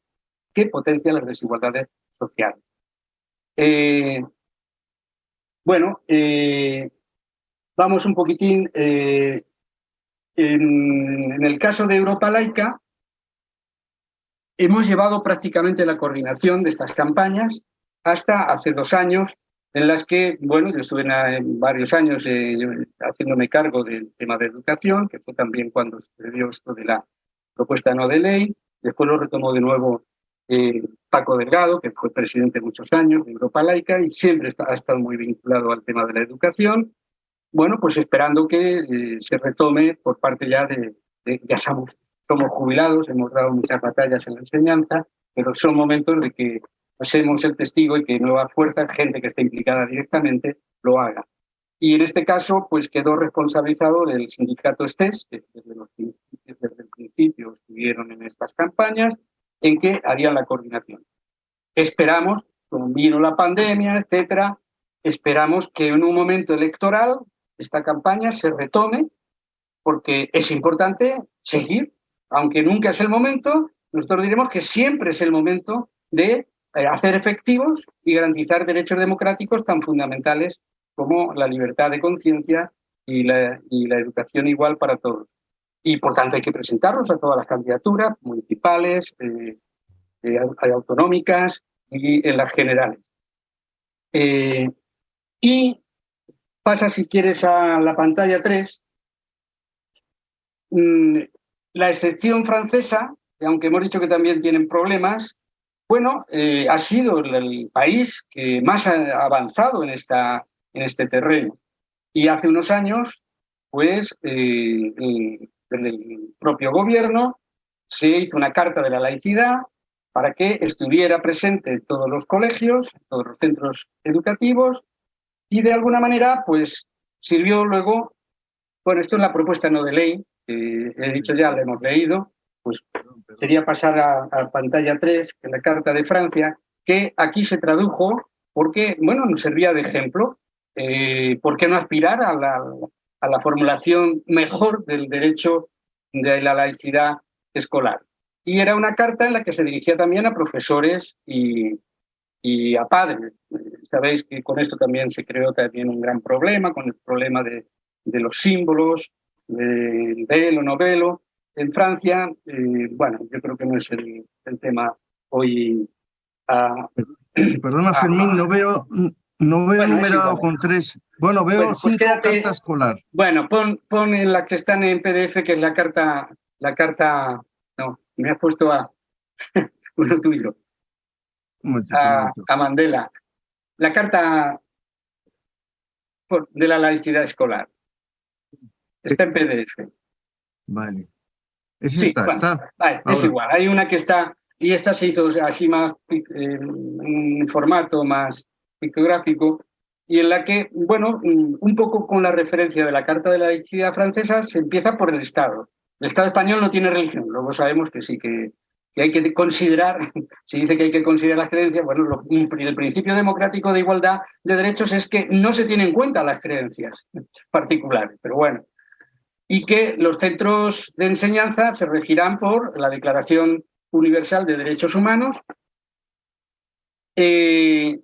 que potencia las desigualdades sociales. Eh, bueno, eh, vamos un poquitín eh, en, el caso de Europa Laica, hemos llevado prácticamente la coordinación de estas campañas hasta hace dos años, en las que, bueno, yo estuve en, varios años eh, haciéndome cargo del tema de educación, que fue también cuando sucedió esto de la propuesta no de ley, después lo retomó de nuevo eh, Paco Delgado, que fue presidente muchos años de Europa Laica y siempre ha estado muy vinculado al tema de la educación, bueno, pues esperando que eh, se retome por parte ya de, ya somos, somos jubilados, hemos dado muchas batallas en la enseñanza, pero son momentos de que pasemos el testigo y que nueva fuerza, gente que esté implicada directamente, lo haga. Y en este caso, pues quedó responsabilizado del sindicato STES, que desde el principio estuvieron en estas campañas, en que harían la coordinación. Esperamos, como vino la pandemia, etcétera, esperamos que en un momento electoral esta campaña se retome porque es importante seguir, aunque nunca es el momento, nosotros diremos que siempre es el momento de eh, hacer efectivos y garantizar derechos democráticos tan fundamentales como la libertad de conciencia y la, y la educación igual para todos. Y por tanto hay que presentarlos a todas las candidaturas municipales, eh, eh, autonómicas y en las generales. y Pasa, si quieres, a la pantalla 3. Mm, la excepción francesa, aunque hemos dicho que también tienen problemas, bueno, eh, ha sido el, país que más ha avanzado en, esta, en este terreno. Y hace unos años, pues, eh, desde el propio gobierno se hizo una carta de la laicidad para que estuviera presente en todos los colegios, todos los centros educativos, y de alguna manera, pues sirvió luego, bueno, esto es la propuesta no de ley, que he dicho ya, la hemos leído, pues sería pasar a, pantalla 3, en la Carta de Francia, que aquí se tradujo porque, bueno, nos servía de ejemplo. Eh, ¿Por qué no aspirar a la, a la formulación mejor del derecho de la laicidad escolar? Y era una carta en la que se dirigía también a profesores y, y a padres. Sabéis que con esto también se creó también un gran problema, con el problema de, de los símbolos, del velo, no velo. En Francia, eh, bueno, yo creo que no es el, el tema hoy. Perdona, Fermín, no veo, no veo numerado con tres. Bueno, veo bueno, pues cinco cartas escolar. Bueno, pon, pon en la que están en PDF, que es la carta, la carta, no, me has puesto a [laughs] uno tuyo a, Mandela. La carta de la laicidad escolar. Está en PDF. Vale. Es, está. es igual. Hay una que está, y esta se hizo así más, en un formato más pictográfico, y en la que, bueno, un poco con la referencia de la Carta de la Laicidad francesa, se empieza por el Estado. El Estado español no tiene religión, luego sabemos que sí que hay que considerar, [laughs] si dice que hay que considerar las creencias, bueno, el principio democrático de igualdad de derechos es que no se tienen en cuenta las creencias [laughs] particulares, pero bueno, y que los centros de enseñanza se regirán por la Declaración Universal de Derechos Humanos. Eh,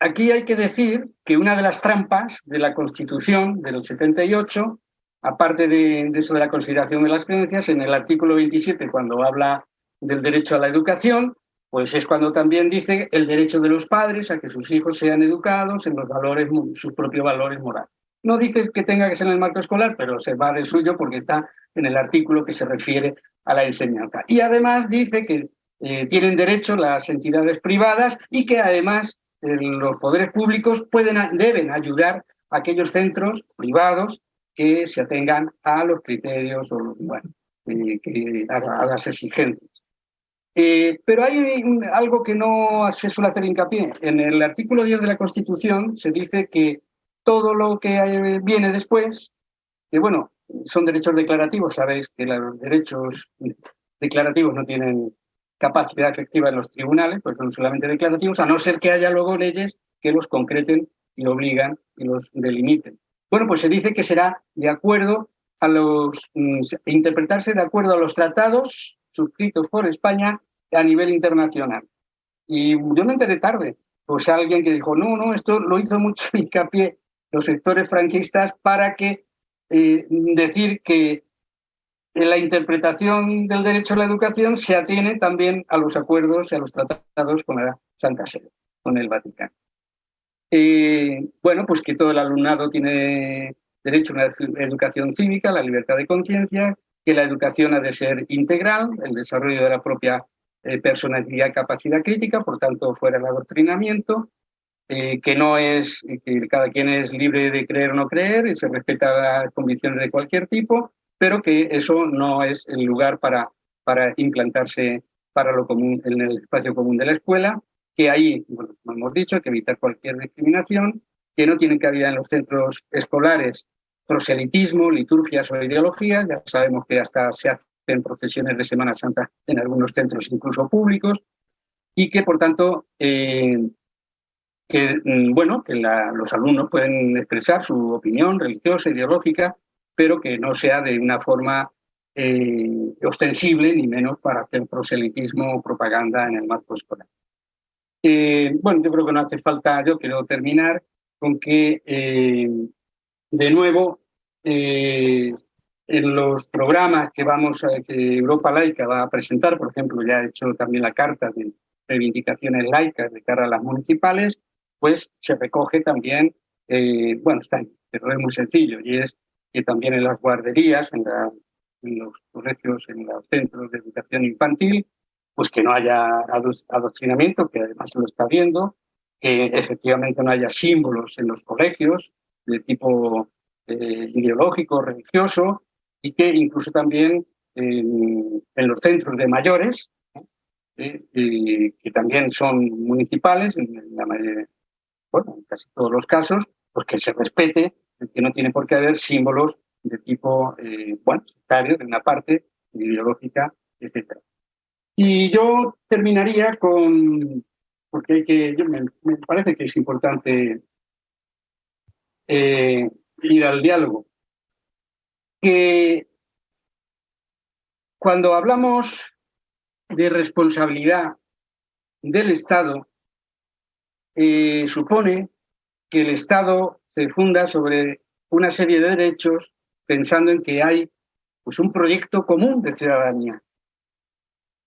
aquí hay que decir que una de las trampas de la Constitución del 78, aparte de, eso de la consideración de las creencias, en el artículo 27, cuando habla del derecho a la educación, pues es cuando también dice el derecho de los padres a que sus hijos sean educados en los valores, sus propios valores morales. No dice que tenga que ser en el marco escolar, pero se va de suyo porque está en el artículo que se refiere a la enseñanza. Y además dice que eh, tienen derecho las entidades privadas y que además los poderes públicos pueden, deben ayudar a aquellos centros privados que se atengan a los criterios o bueno, eh, a las exigencias. Eh, pero hay algo que no se suele hacer hincapié. En el artículo 10 de la Constitución se dice que todo lo que viene después, que bueno, son derechos declarativos, sabéis que los derechos declarativos no tienen capacidad efectiva en los tribunales, pues son solamente declarativos, a no ser que haya luego leyes que los concreten y obligan y los delimiten. Bueno, pues se dice que será de acuerdo a los, mm, interpretarse de acuerdo a los tratados suscritos por España a nivel internacional. Y yo me enteré tarde, pues alguien que dijo, no, no, esto lo hizo mucho [laughs] hincapié los sectores franquistas para que eh, decir que la interpretación del derecho a la educación se atiene también a los acuerdos y a los tratados con la Santa Sede, con el Vaticano. Eh, bueno, pues que todo el alumnado tiene derecho a una educación cívica, la libertad de conciencia, que la educación ha de ser integral, el desarrollo de la propia eh, personalidad y capacidad crítica, por tanto, fuera el adoctrinamiento, eh, que no es, que cada quien es libre de creer o no creer y se respeta las convicciones de cualquier tipo, pero que eso no es el lugar para, para implantarse para lo común en el espacio común de la escuela, que ahí, bueno, como hemos dicho, hay que evitar cualquier discriminación, que no tienen cabida en los centros escolares. Proselitismo, liturgias o ideologías, ya sabemos que hasta se hacen procesiones de Semana Santa en algunos centros incluso públicos, y que por tanto eh, que, mm, bueno, que los alumnos pueden expresar su opinión religiosa, ideológica, pero que no sea de una forma eh, ostensible, ni menos para hacer proselitismo o propaganda en el marco escolar. Eh, bueno, yo creo que no hace falta, yo quiero terminar con que, de nuevo, eh, en los programas que vamos que Europa Laica va a presentar, por ejemplo, ya ha hecho también la carta de reivindicaciones laicas de cara a las municipales, pues se recoge también, eh, bueno, está, pero es muy sencillo, y es que también en las guarderías, en, los colegios, en los centros de educación infantil, pues que no haya adoctrinamiento, que además se lo está viendo, que efectivamente no haya símbolos en los colegios de tipo eh, ideológico, religioso, y que incluso también en, los centros de mayores, eh, que también son municipales, en, la bueno, en casi todos los casos, pues que se respete, que no tiene por qué haber símbolos de tipo, eh, bueno, de una parte, ideológica, etc. Y yo terminaría con, porque hay que, me, parece que es importante eh, ir al diálogo. Que cuando hablamos de responsabilidad del Estado, eh, supone que el Estado se funda sobre una serie de derechos pensando en que hay pues, un proyecto común de ciudadanía.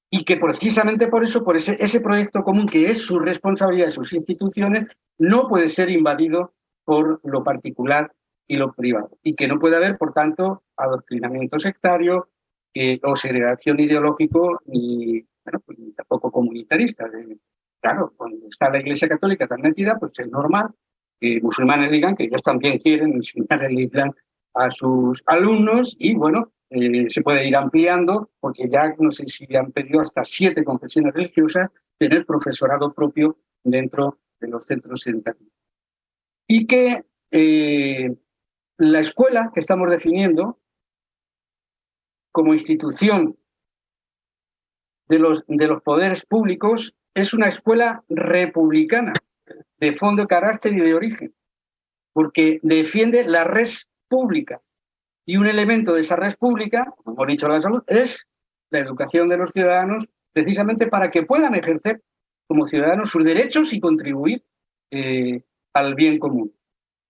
Y que precisamente por eso, por ese, proyecto común que es su responsabilidad de sus instituciones, no puede ser invadido por lo particular y lo privado. Y que no puede haber, por tanto, adoctrinamiento sectario o segregación ideológico ni, bueno, pues, tampoco comunitarista. Claro, cuando está la Iglesia Católica tan metida, pues es normal musulmanes digan que ellos también quieren enseñar el Islam a sus alumnos y bueno, eh, se puede ir ampliando porque ya no sé si han pedido hasta siete confesiones religiosas tener profesorado propio dentro de los centros educativos. Y que eh, la escuela que estamos definiendo como institución de los, de los poderes públicos es una escuela republicana, de fondo, carácter y de origen, porque defiende la res pública. Y un elemento de esa red pública, como hemos dicho la salud, es la educación de los ciudadanos, precisamente para que puedan ejercer como ciudadanos sus derechos y contribuir eh, al bien común.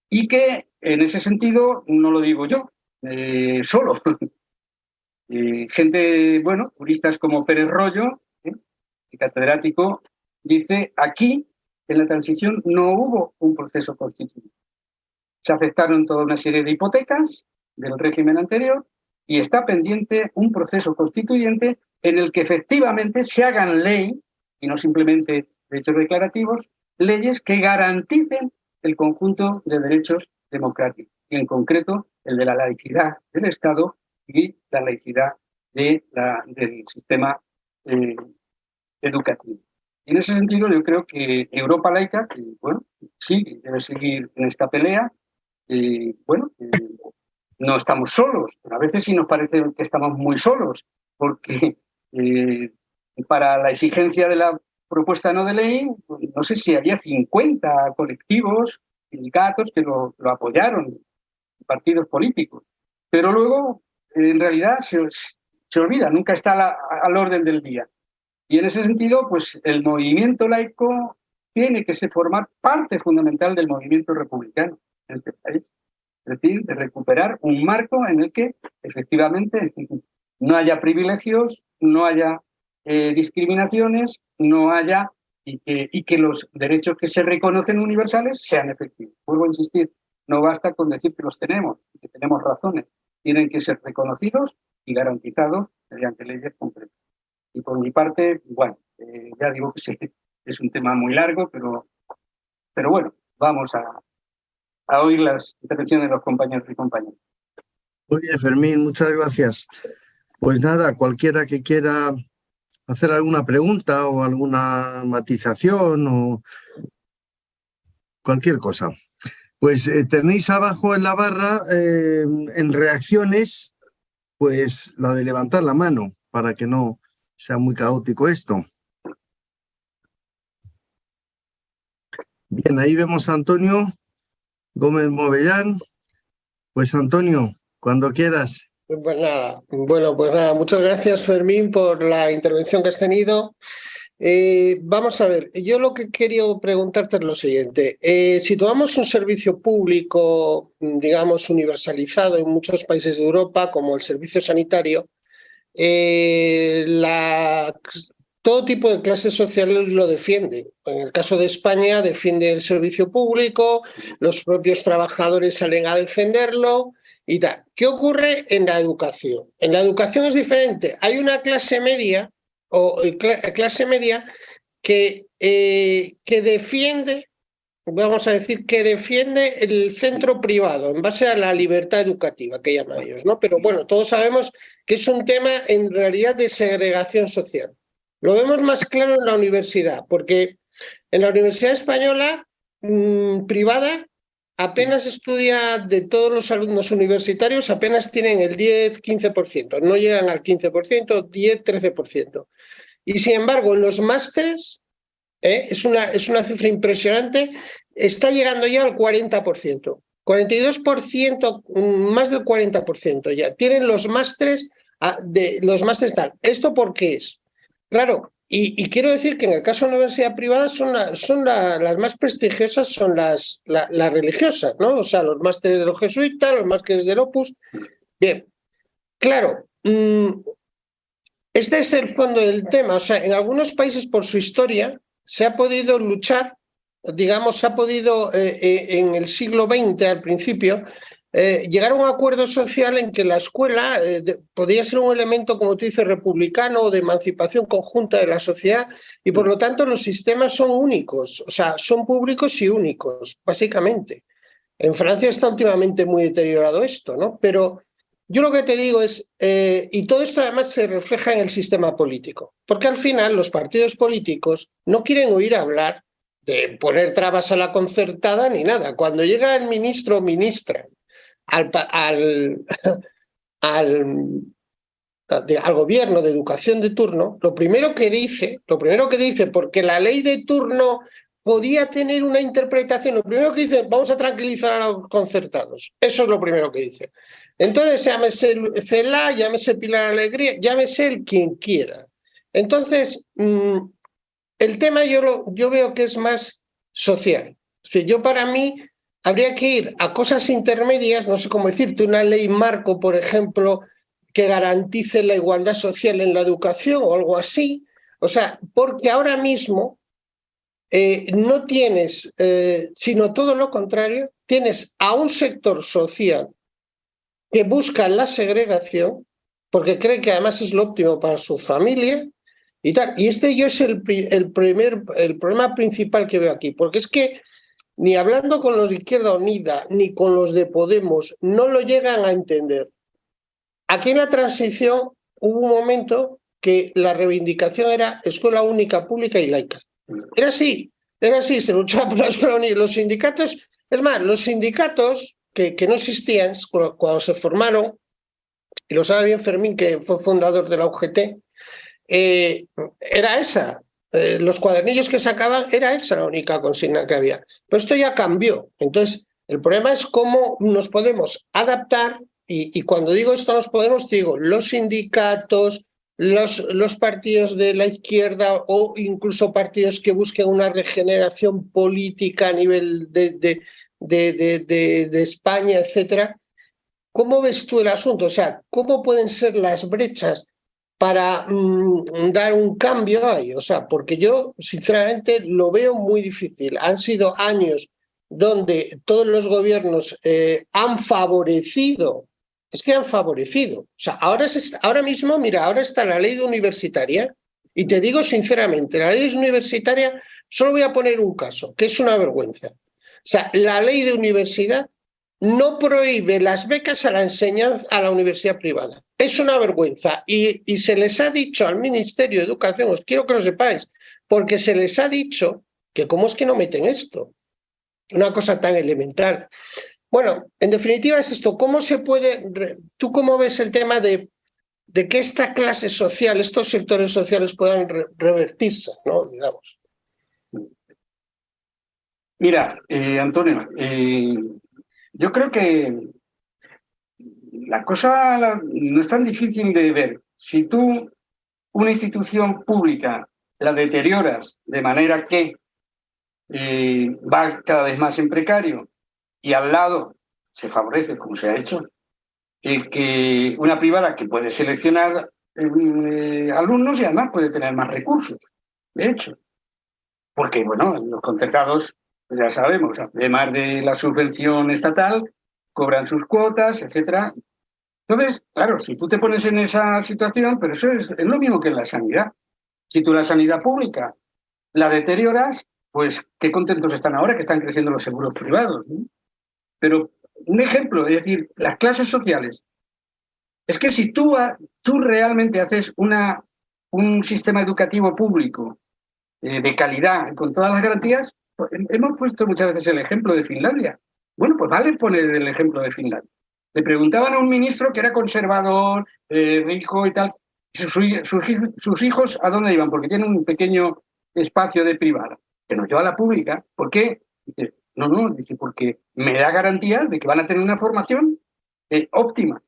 Y que en ese sentido, no lo digo yo, eh, solo. [laughs] Eh, gente, bueno, juristas como Pérez Rollo, catedrático, dice, aquí en la transición no hubo un proceso constituyente. Se aceptaron toda una serie de hipotecas del régimen anterior y está pendiente un proceso constituyente en el que efectivamente se hagan ley, y no simplemente derechos declarativos, leyes que garanticen el conjunto de derechos democrático, y en concreto el de la laicidad del Estado y la laicidad de la, del sistema eh, educativo. En ese sentido yo creo que Europa laica, que, bueno, sí, debe seguir en esta pelea, bueno, no estamos solos, pero a veces sí nos parece que estamos muy solos, porque [laughs] eh, para la exigencia de la propuesta no de ley, no sé si había 50 colectivos, sindicatos que lo, apoyaron, partidos políticos. Pero luego, en realidad, se, se olvida, nunca está al orden del día. Y en ese sentido, pues el movimiento laico tiene que formar parte fundamental del movimiento republicano en este país. Es decir, de recuperar un marco en el que efectivamente no haya privilegios, no haya eh, discriminaciones, no haya y que, y que los derechos que se reconocen universales sean efectivos. Vuelvo a insistir, no basta con decir que los tenemos, que tenemos razones, tienen que ser reconocidos y garantizados mediante leyes concretas. Y por mi parte, bueno, eh, ya digo que [laughs] sí, es un tema muy largo, pero, pero bueno, vamos a, a oír las intervenciones de los compañeros y compañeras. Muy bien, Fermín, muchas gracias. Pues nada, cualquiera que quiera hacer alguna pregunta o alguna matización o cualquier cosa. Pues eh, tenéis abajo en la barra, eh, en reacciones, pues la de levantar la mano para que no sea muy caótico esto. Bien, ahí vemos a Antonio Gómez Movellán. Pues Antonio, cuando quieras. Pues nada, bueno, pues nada, muchas gracias Fermín por la intervención que has tenido. Eh, vamos a ver, yo lo que quería preguntarte es lo siguiente. Eh, si tomamos un servicio público, digamos, universalizado en muchos países de Europa, como el servicio sanitario, eh, todo tipo de clases sociales lo defienden. En el caso de España defiende el servicio público, los propios trabajadores salen a defenderlo, y tal. ¿Qué ocurre en la educación? En la educación es diferente. Hay una clase media o eh, clase media que, eh, que defiende, vamos a decir, que defiende el centro privado en base a la libertad educativa que llaman ellos, ¿no? Pero bueno, todos sabemos que es un tema en realidad de segregación social. Lo vemos más claro en la universidad, porque en la Universidad Española mm, privada apenas estudia de todos los alumnos universitarios, apenas tienen el 10-15%, no llegan al 15%, 10-13%. Y sin embargo, en los másteres, ¿eh? es, una, es una cifra impresionante, está llegando ya al 40%. 42%, más del 40% ya. Tienen los másteres, ah, de, los másteres tal. ¿Esto por qué es? Claro, y, quiero decir que en el caso de la universidad privada son, son las más prestigiosas, son las, las religiosas, ¿no? O sea, los másteres de los jesuitas, los másteres del Opus. Bien, claro, mm, este es el fondo del tema. O sea, en algunos países por su historia se ha podido luchar, digamos, se ha podido eh, eh, en el siglo XX al principio eh, llegar a un acuerdo social en que la escuela podía ser un elemento, como tú dices, republicano o de emancipación conjunta de la sociedad y por lo tanto los sistemas son únicos, o sea, son públicos y únicos, básicamente. En Francia está últimamente muy deteriorado esto, ¿no? Pero yo lo que te digo es, eh, y todo esto además se refleja en el sistema político, porque al final los partidos políticos no quieren oír hablar de poner trabas a la concertada ni nada. Cuando llega el ministro o ministra al, al, [laughs] al, gobierno de educación de turno, lo primero que dice, lo primero que dice, porque la ley de turno podía tener una interpretación, lo primero que dice, vamos a tranquilizar a los concertados. Eso es lo primero que dice. Entonces, llámese CELA, llámese Pilar Alegría, llámese el quien quiera. Entonces, mm, el tema yo, lo, yo veo que es más social. Si yo para mí, habría que ir a cosas intermedias, no sé cómo decirte, una ley marco, por ejemplo, que garantice la igualdad social en la educación o algo así. O sea, porque ahora mismo eh, no tienes, eh, sino todo lo contrario, tienes a un sector social que busca la segregación, porque cree que además es lo óptimo para su familia, y tal. Y este yo es el, primer, el problema principal que veo aquí, porque es que ni hablando con los de Izquierda Unida, ni con los de Podemos, no lo llegan a entender. Aquí en la transición hubo un momento que la reivindicación era escuela única, pública y laica. Era así, era así, se luchaba por la escuela única. Los sindicatos, es más, los sindicatos que, no existían cuando se formaron, y lo sabe bien Fermín, que fue fundador de la UGT, eh, era esa. Eh, los cuadernillos que sacaban era esa la única consigna que había. Pero esto ya cambió. Entonces, el problema es cómo nos podemos adaptar y, cuando digo esto nos podemos, digo, los sindicatos, los, los, partidos de la izquierda o incluso partidos que busquen una regeneración política a nivel de, de, de España, etcétera. ¿Cómo ves tú el asunto? O sea, ¿cómo pueden ser las brechas para mm, dar un cambio ahí? O sea, porque yo sinceramente lo veo muy difícil. Han sido años donde todos los gobiernos eh, han favorecido, es que han favorecido. O sea, ahora, ahora mismo, mira, ahora está la ley universitaria y te digo sinceramente, la ley universitaria, solo voy a poner un caso, que es una vergüenza. O sea, la ley de universidad no prohíbe las becas a la enseñanza a la universidad privada. Es una vergüenza y, y se les ha dicho al Ministerio de Educación, os quiero que lo sepáis, porque se les ha dicho que cómo es que no meten esto una cosa tan elemental. Bueno, en definitiva es esto, ¿cómo se puede, tú cómo ves el tema de, de que esta clase social, estos sectores sociales puedan revertirse, ¿no? Digamos. Mira, eh, Antonio, eh, yo creo que la cosa no es tan difícil de ver. Si tú una institución pública la deterioras de manera que eh, va cada vez más en precario y al lado se favorece, como se ha hecho, el que una privada que puede seleccionar eh, alumnos y además puede tener más recursos, de hecho. Porque, bueno, los concertados, ya sabemos, además de la subvención estatal, cobran sus cuotas, etcétera. Entonces, claro, si tú te pones en esa situación, pero eso es, lo mismo que en la sanidad. Si tú la sanidad pública la deterioras, pues qué contentos están ahora que están creciendo los seguros privados. Pero un ejemplo, es decir, las clases sociales. Es que si tú, tú realmente haces una, un sistema educativo público eh, de calidad, con todas las garantías, pues, hemos puesto muchas veces el ejemplo de Finlandia. Bueno, pues vale poner el ejemplo de Finlandia. Le preguntaban a un ministro que era conservador, eh, rico y tal, sus, hijos a dónde iban, porque tienen un pequeño espacio de privada que nos lleva a la pública. ¿Por qué? Dice, no, no, dice, porque me da garantía de que van a tener una formación eh, óptima.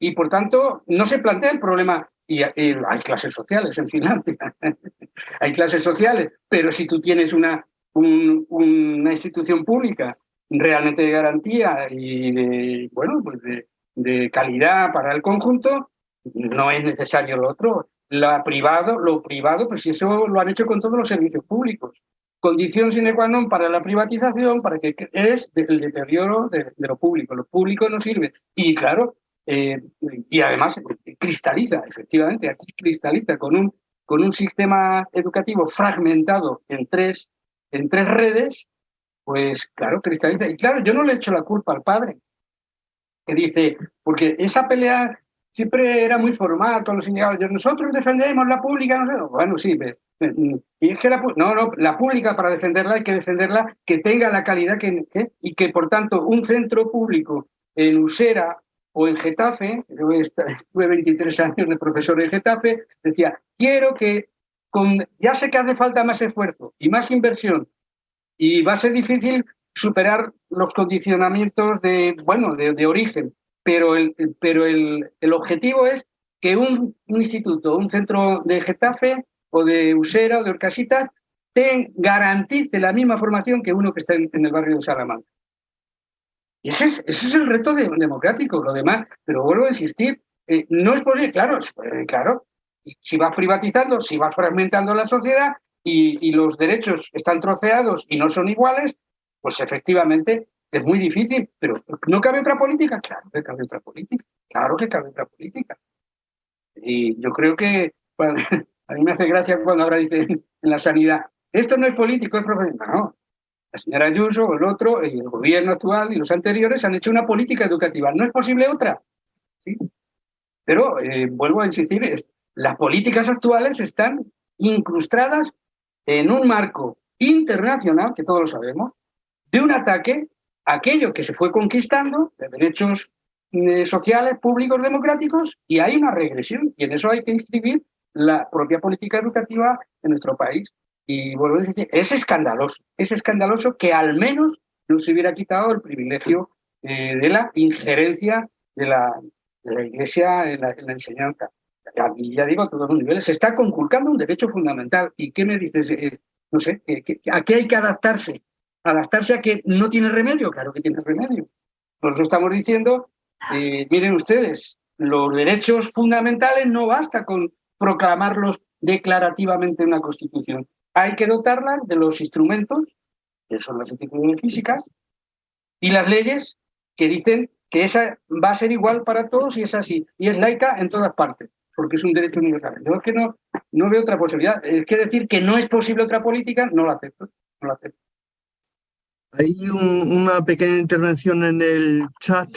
Y por tanto, no se plantea el problema, y, hay clases sociales en Finlandia, [laughs] hay clases sociales, pero si tú tienes una, una institución pública realmente de garantía y de, bueno, pues de, de calidad para el conjunto, no es necesario lo otro la privado, lo privado, pues eso lo han hecho con todos los servicios públicos. Condición sine qua non para la privatización, para que es el deterioro de, lo público. Lo público no sirve. Y claro, eh, y además cristaliza, efectivamente, aquí cristaliza con un, con un sistema educativo fragmentado en tres, en tres redes, pues claro, cristaliza. Y claro, yo no le echo la culpa al padre, que dice, porque esa pelea siempre era muy formal con los sindicatos. Nosotros defendemos la pública, no sé. Bueno, sí, y es que la, no, no, la pública para defenderla hay que defenderla que tenga la calidad que, y que por tanto un centro público en Usera o en Getafe, yo estuve 23 años de profesor en Getafe, decía, quiero que ya sé que hace falta más esfuerzo y más inversión y va a ser difícil superar los condicionamientos de, bueno, de origen, pero el, pero el, el objetivo es que un, un, instituto, un centro de Getafe o de Usera o de Orcasitas garantice la misma formación que uno que está en, el barrio de Salamanca. Y ese es, ese es el reto democrático, lo demás, pero vuelvo a insistir, eh, no es posible, claro, claro, si vas privatizando, si vas fragmentando la sociedad y, los derechos están troceados y no son iguales, pues efectivamente es muy difícil, pero ¿no cabe otra política? Claro que cabe otra política, claro que cabe otra política. Y yo creo que [laughs] a mí me hace gracia cuando ahora dicen en la sanidad, esto no es político, es profesional. No, la señora Ayuso, el otro, el gobierno actual y los anteriores han hecho una política educativa. No es posible otra. ¿sí? Pero eh, vuelvo a insistir, las políticas actuales están incrustadas en un marco internacional, que todos lo sabemos, de un ataque aquello que se fue conquistando de derechos eh, sociales, públicos, democráticos, y hay una regresión. Y en eso hay que inscribir la propia política educativa en nuestro país. Y vuelvo a decir, es escandaloso, es escandaloso que al menos no se hubiera quitado el privilegio eh, de la injerencia de la, de la Iglesia en la, enseñanza. Ya digo, a todos los niveles, se está conculcando un derecho fundamental. ¿Y qué me dices? Eh, no sé, ¿a qué hay que adaptarse? ¿Adaptarse a que no tiene remedio? Claro que tiene remedio. Nosotros estamos diciendo, eh, miren ustedes, los derechos fundamentales no basta con proclamarlos declarativamente en una Constitución. Hay que dotarlas de los instrumentos, que son las instituciones físicas, y las leyes que dicen que esa va a ser igual para todos y es así, y es laica en todas partes, porque es un derecho universal. Yo es que no, no veo otra posibilidad. Es que decir que no es posible otra política, no lo acepto. No lo acepto. Hay una pequeña intervención en el chat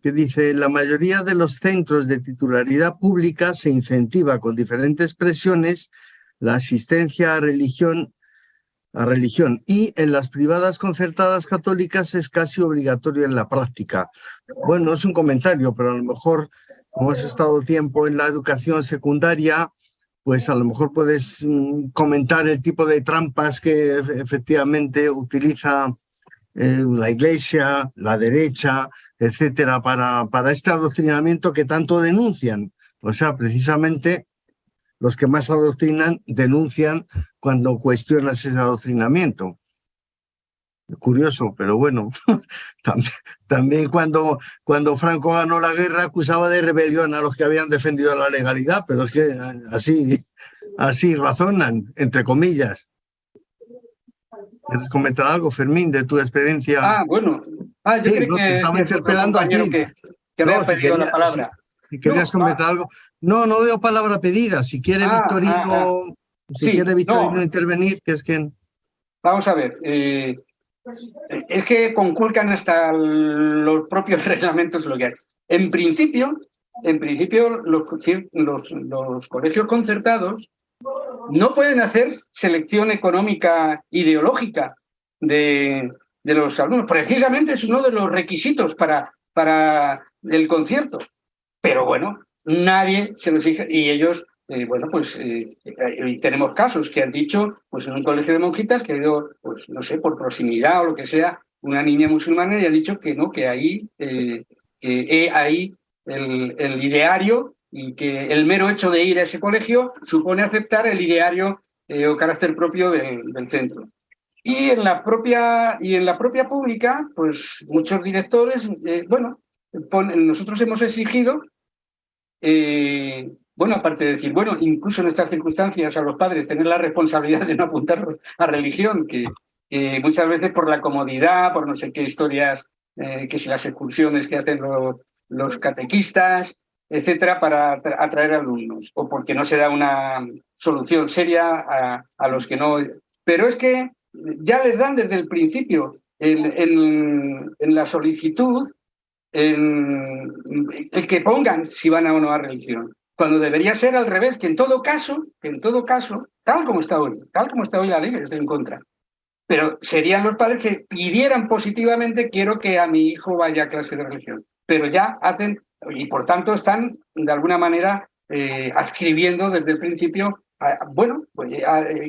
que dice la mayoría de los centros de titularidad pública se incentiva con diferentes presiones la asistencia a religión a religión y en las privadas concertadas católicas es casi obligatorio en la práctica. Bueno, es un comentario, pero a lo mejor, como has estado tiempo en la educación secundaria, pues a lo mejor puedes mm, comentar el tipo de trampas que efectivamente utiliza eh, la iglesia, la derecha, etcétera, para, para este adoctrinamiento que tanto denuncian. O sea, precisamente los que más adoctrinan denuncian cuando cuestionas ese adoctrinamiento. Curioso, pero bueno, [laughs] también, cuando, cuando Franco ganó la guerra acusaba de rebelión a los que habían defendido la legalidad, pero es que así, así razonan, entre comillas. ¿Quieres comentar algo, Fermín, de tu experiencia? Ah, bueno. Ah, yo creo que, te estaba interpelando aquí. Que, que no, si querías, la palabra. Si, querías comentar algo. No, no veo palabra pedida. Si quiere ah, Victorino, ah, ah. si quiere Victorino intervenir, que es quien. Vamos a ver. Eh, es que conculcan hasta los propios [laughs] reglamentos lo que. En principio, en principio los, los, los colegios concertados no pueden hacer selección económica ideológica de, de los alumnos. Precisamente es uno de los requisitos para, para el concierto. Pero bueno, nadie se lo fija y ellos, eh, bueno, pues eh, tenemos casos que han dicho, pues en un colegio de monjitas que ha ido, pues no sé, por proximidad o lo que sea, una niña musulmana y ha dicho que no, que ahí, eh, que ahí el, ideario y que el mero hecho de ir a ese colegio supone aceptar el ideario o carácter propio del, centro. Y en la propia, y en la propia pública, pues muchos directores, bueno, nosotros hemos exigido eh, bueno, aparte de decir, bueno, incluso en estas circunstancias a los padres tener la responsabilidad de no apuntar a religión, que muchas veces por la comodidad, por no sé qué historias, eh, que si las excursiones que hacen los, catequistas, etcétera, para atraer alumnos, o porque no se da una solución seria a, los que no... Pero es que ya les dan desde el principio en la solicitud el que pongan si van a o no a religión. Cuando debería ser al revés, que en todo caso, que en todo caso, tal como está hoy, tal como está hoy la ley, estoy en contra. Pero serían los padres que pidieran positivamente, quiero que a mi hijo vaya a clase de religión. Pero ya hacen, y por tanto están de alguna manera eh, adscribiendo desde el principio, bueno, pues,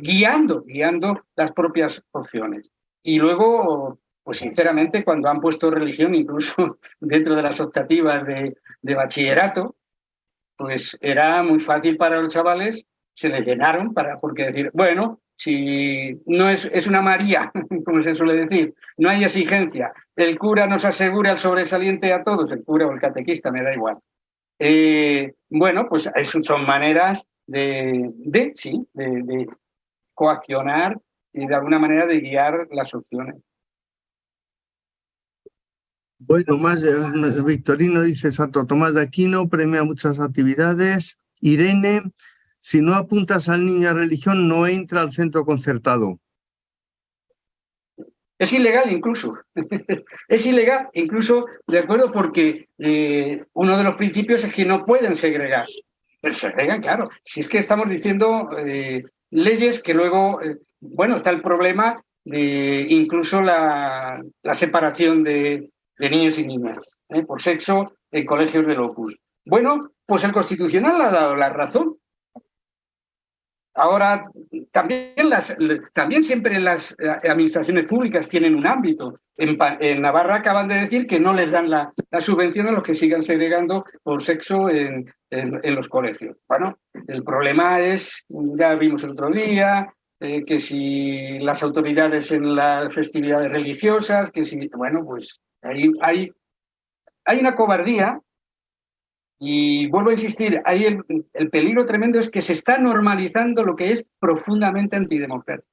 guiando, guiando las propias opciones. Y luego pues sinceramente, cuando han puesto religión, incluso [laughs] dentro de las optativas de, bachillerato, pues era muy fácil para los chavales, se les llenaron para, porque decir, bueno, si no es, es una María, [laughs] como se suele decir, no hay exigencia, el cura nos asegura el sobresaliente a todos, el cura o el catequista, me da igual. Eh, bueno, pues son maneras de, de sí, de coaccionar y de alguna manera de guiar las opciones. Bueno, más Victorino dice Santo Tomás de Aquino, premia muchas actividades. Irene, si no apuntas al niño a religión, no entra al centro concertado. Es ilegal incluso, [laughs] es ilegal incluso, de acuerdo, porque eh, uno de los principios es que no pueden segregar. Pero segregan, claro. Si es que estamos diciendo eh, leyes que luego, eh, bueno, está el problema de incluso la separación de, de, niños y niñas ¿eh? por sexo en colegios de Opus. Bueno, pues el Constitucional ha dado la razón. Ahora, también, las, también siempre las eh, administraciones públicas tienen un ámbito. En, Navarra acaban de decir que no les dan la, subvención a los que sigan segregando por sexo en, en, los colegios. Bueno, el problema es, ya vimos el otro día, eh, que si las autoridades en las festividades religiosas, que si, bueno, pues hay, hay, hay una cobardía y vuelvo a insistir, ahí el, peligro tremendo es que se está normalizando lo que es profundamente antidemocrático.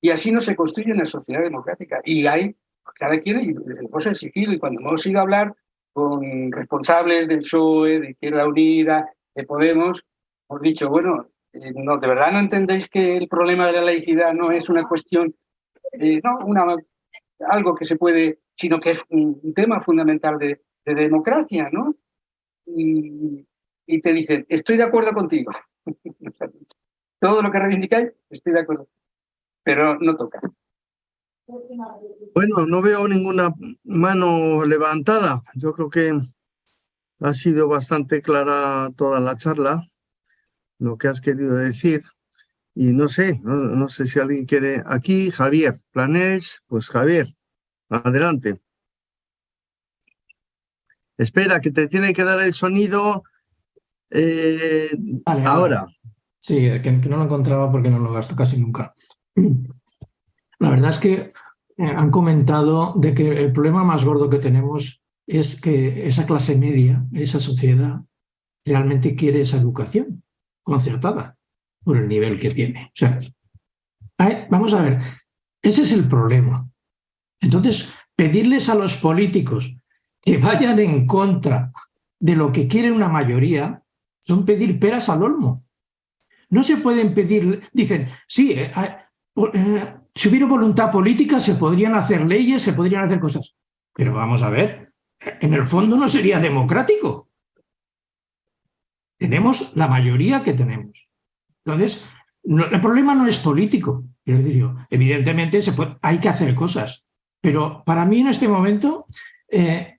Y así no se construye una sociedad democrática. Y hay, cada quien, y hemos exigido, y cuando hemos ido a hablar con responsables del PSOE, de Izquierda Unida, de Podemos, hemos dicho, bueno, eh, no, de verdad no entendéis que el problema de la laicidad no es una cuestión, eh, no una, algo que se puede, sino que es un, tema fundamental de, de democracia, ¿no? y, te dicen, estoy de acuerdo contigo. [laughs] Todo lo que reivindicáis, estoy de acuerdo. Pero no toca. Bueno, no veo ninguna mano levantada. Yo creo que ha sido bastante clara toda la charla, lo que has querido decir. Y no sé, no, sé si alguien quiere... Aquí, Javier Planés, pues Javier, adelante. Espera, que te tiene que dar el sonido eh, ahora. Sí, que, no lo encontraba porque no lo gasto casi nunca. La verdad es que eh, han comentado de que el problema más gordo que tenemos es que esa clase media, esa sociedad, realmente quiere esa educación concertada por el nivel que tiene. O sea, vamos a ver, ese es el problema. Entonces, pedirles a los políticos que vayan en contra de lo que quiere una mayoría son pedir peras al olmo. No se pueden pedir, dicen, sí, eh, eh, si hubiera voluntad política se podrían hacer leyes, se podrían hacer cosas. Pero vamos a ver, en el fondo no sería democrático. Tenemos la mayoría que tenemos. Entonces, el problema no es político. Quiero decir yo, evidentemente hay que hacer cosas. Pero para mí en este momento eh,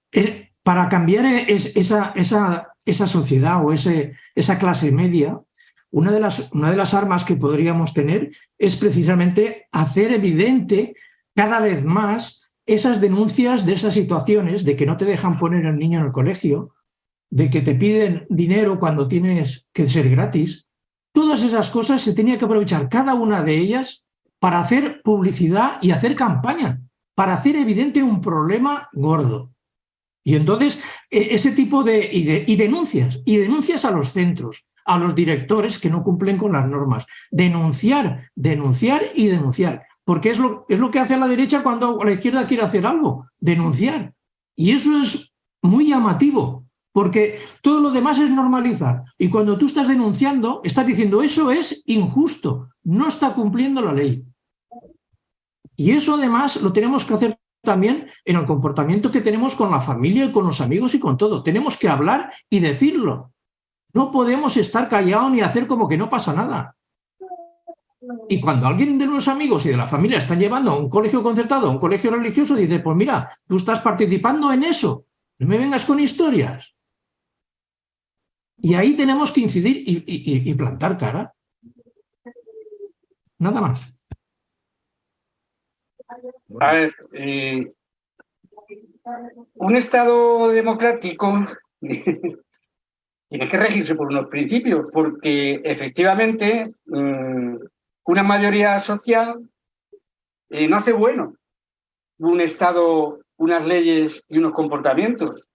para cambiar esa, esa, esa sociedad o ese, esa clase media, una de, las, una de las armas que podríamos tener es precisamente hacer evidente cada vez más esas denuncias de esas situaciones de que no te dejan poner al niño en el colegio, de que te piden dinero cuando tienes que ser gratis. Todas esas cosas se tenía que aprovechar cada una de ellas para hacer publicidad y hacer campaña, para hacer evidente un problema gordo. Y entonces, e, ese tipo de y, denuncias, y denuncias a los centros, a los directores que no cumplen con las normas. Denunciar, denunciar y denunciar. Porque es lo, es lo que hace la derecha cuando la izquierda quiere hacer algo, denunciar. Y eso es muy llamativo, porque todo lo demás es normalizar. Y cuando tú estás denunciando, estás diciendo, eso es injusto, no está cumpliendo la ley. Y eso además lo tenemos que hacer también en el comportamiento que tenemos con la familia, con los amigos y con todo. Tenemos que hablar y decirlo. No podemos estar callados ni hacer como que no pasa nada. Y cuando alguien de los amigos y de la familia está llevando a un colegio concertado, a un colegio religioso, dice, pues mira, tú estás participando en eso, no me vengas con historias. Y ahí tenemos que incidir y, y plantar cara. Nada más. A ver, eh, un Estado democrático [laughs] tiene que regirse por unos principios, porque efectivamente mm, una mayoría social eh, no hace bueno un Estado, unas leyes y unos comportamientos.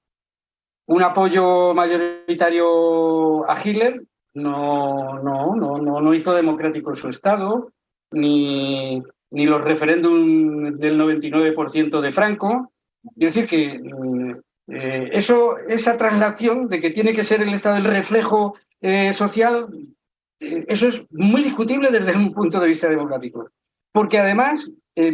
Un apoyo mayoritario a Hitler no, no, no, no, no hizo democrático su Estado, ni, ni los referéndums del 99% de Franco. Es decir, que mm, eh, eso, esa traslación de que tiene que ser el Estado el reflejo eh, social, eh, eso es muy discutible desde un punto de vista democrático. Porque además,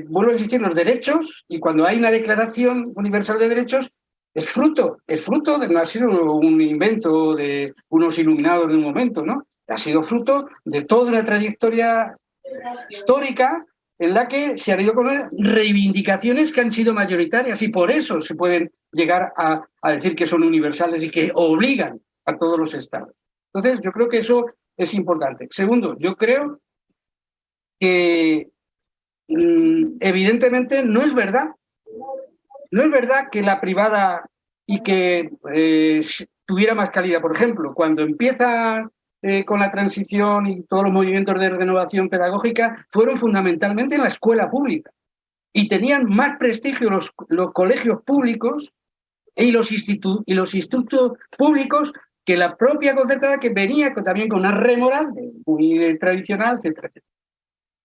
vuelvo a insistir, los derechos, y cuando hay una declaración universal de derechos, es fruto, es fruto de, no ha sido un invento de unos iluminados de un momento, ¿no? Ha sido fruto de toda una trayectoria histórica en la que se han ido con reivindicaciones que han sido mayoritarias y por eso se pueden llegar a, decir que son universales y que obligan a todos los estados. Entonces, yo creo que eso es importante. Segundo, yo creo que mm, evidentemente no es verdad, no es verdad que la privada y que eh, tuviera más calidad. Por ejemplo, cuando empieza eh, con la transición y todos los movimientos de renovación pedagógica fueron fundamentalmente en la escuela pública y tenían más prestigio los, colegios públicos y los, institutos públicos que la propia concertada que venía también con una remoral muy tradicional, etcétera,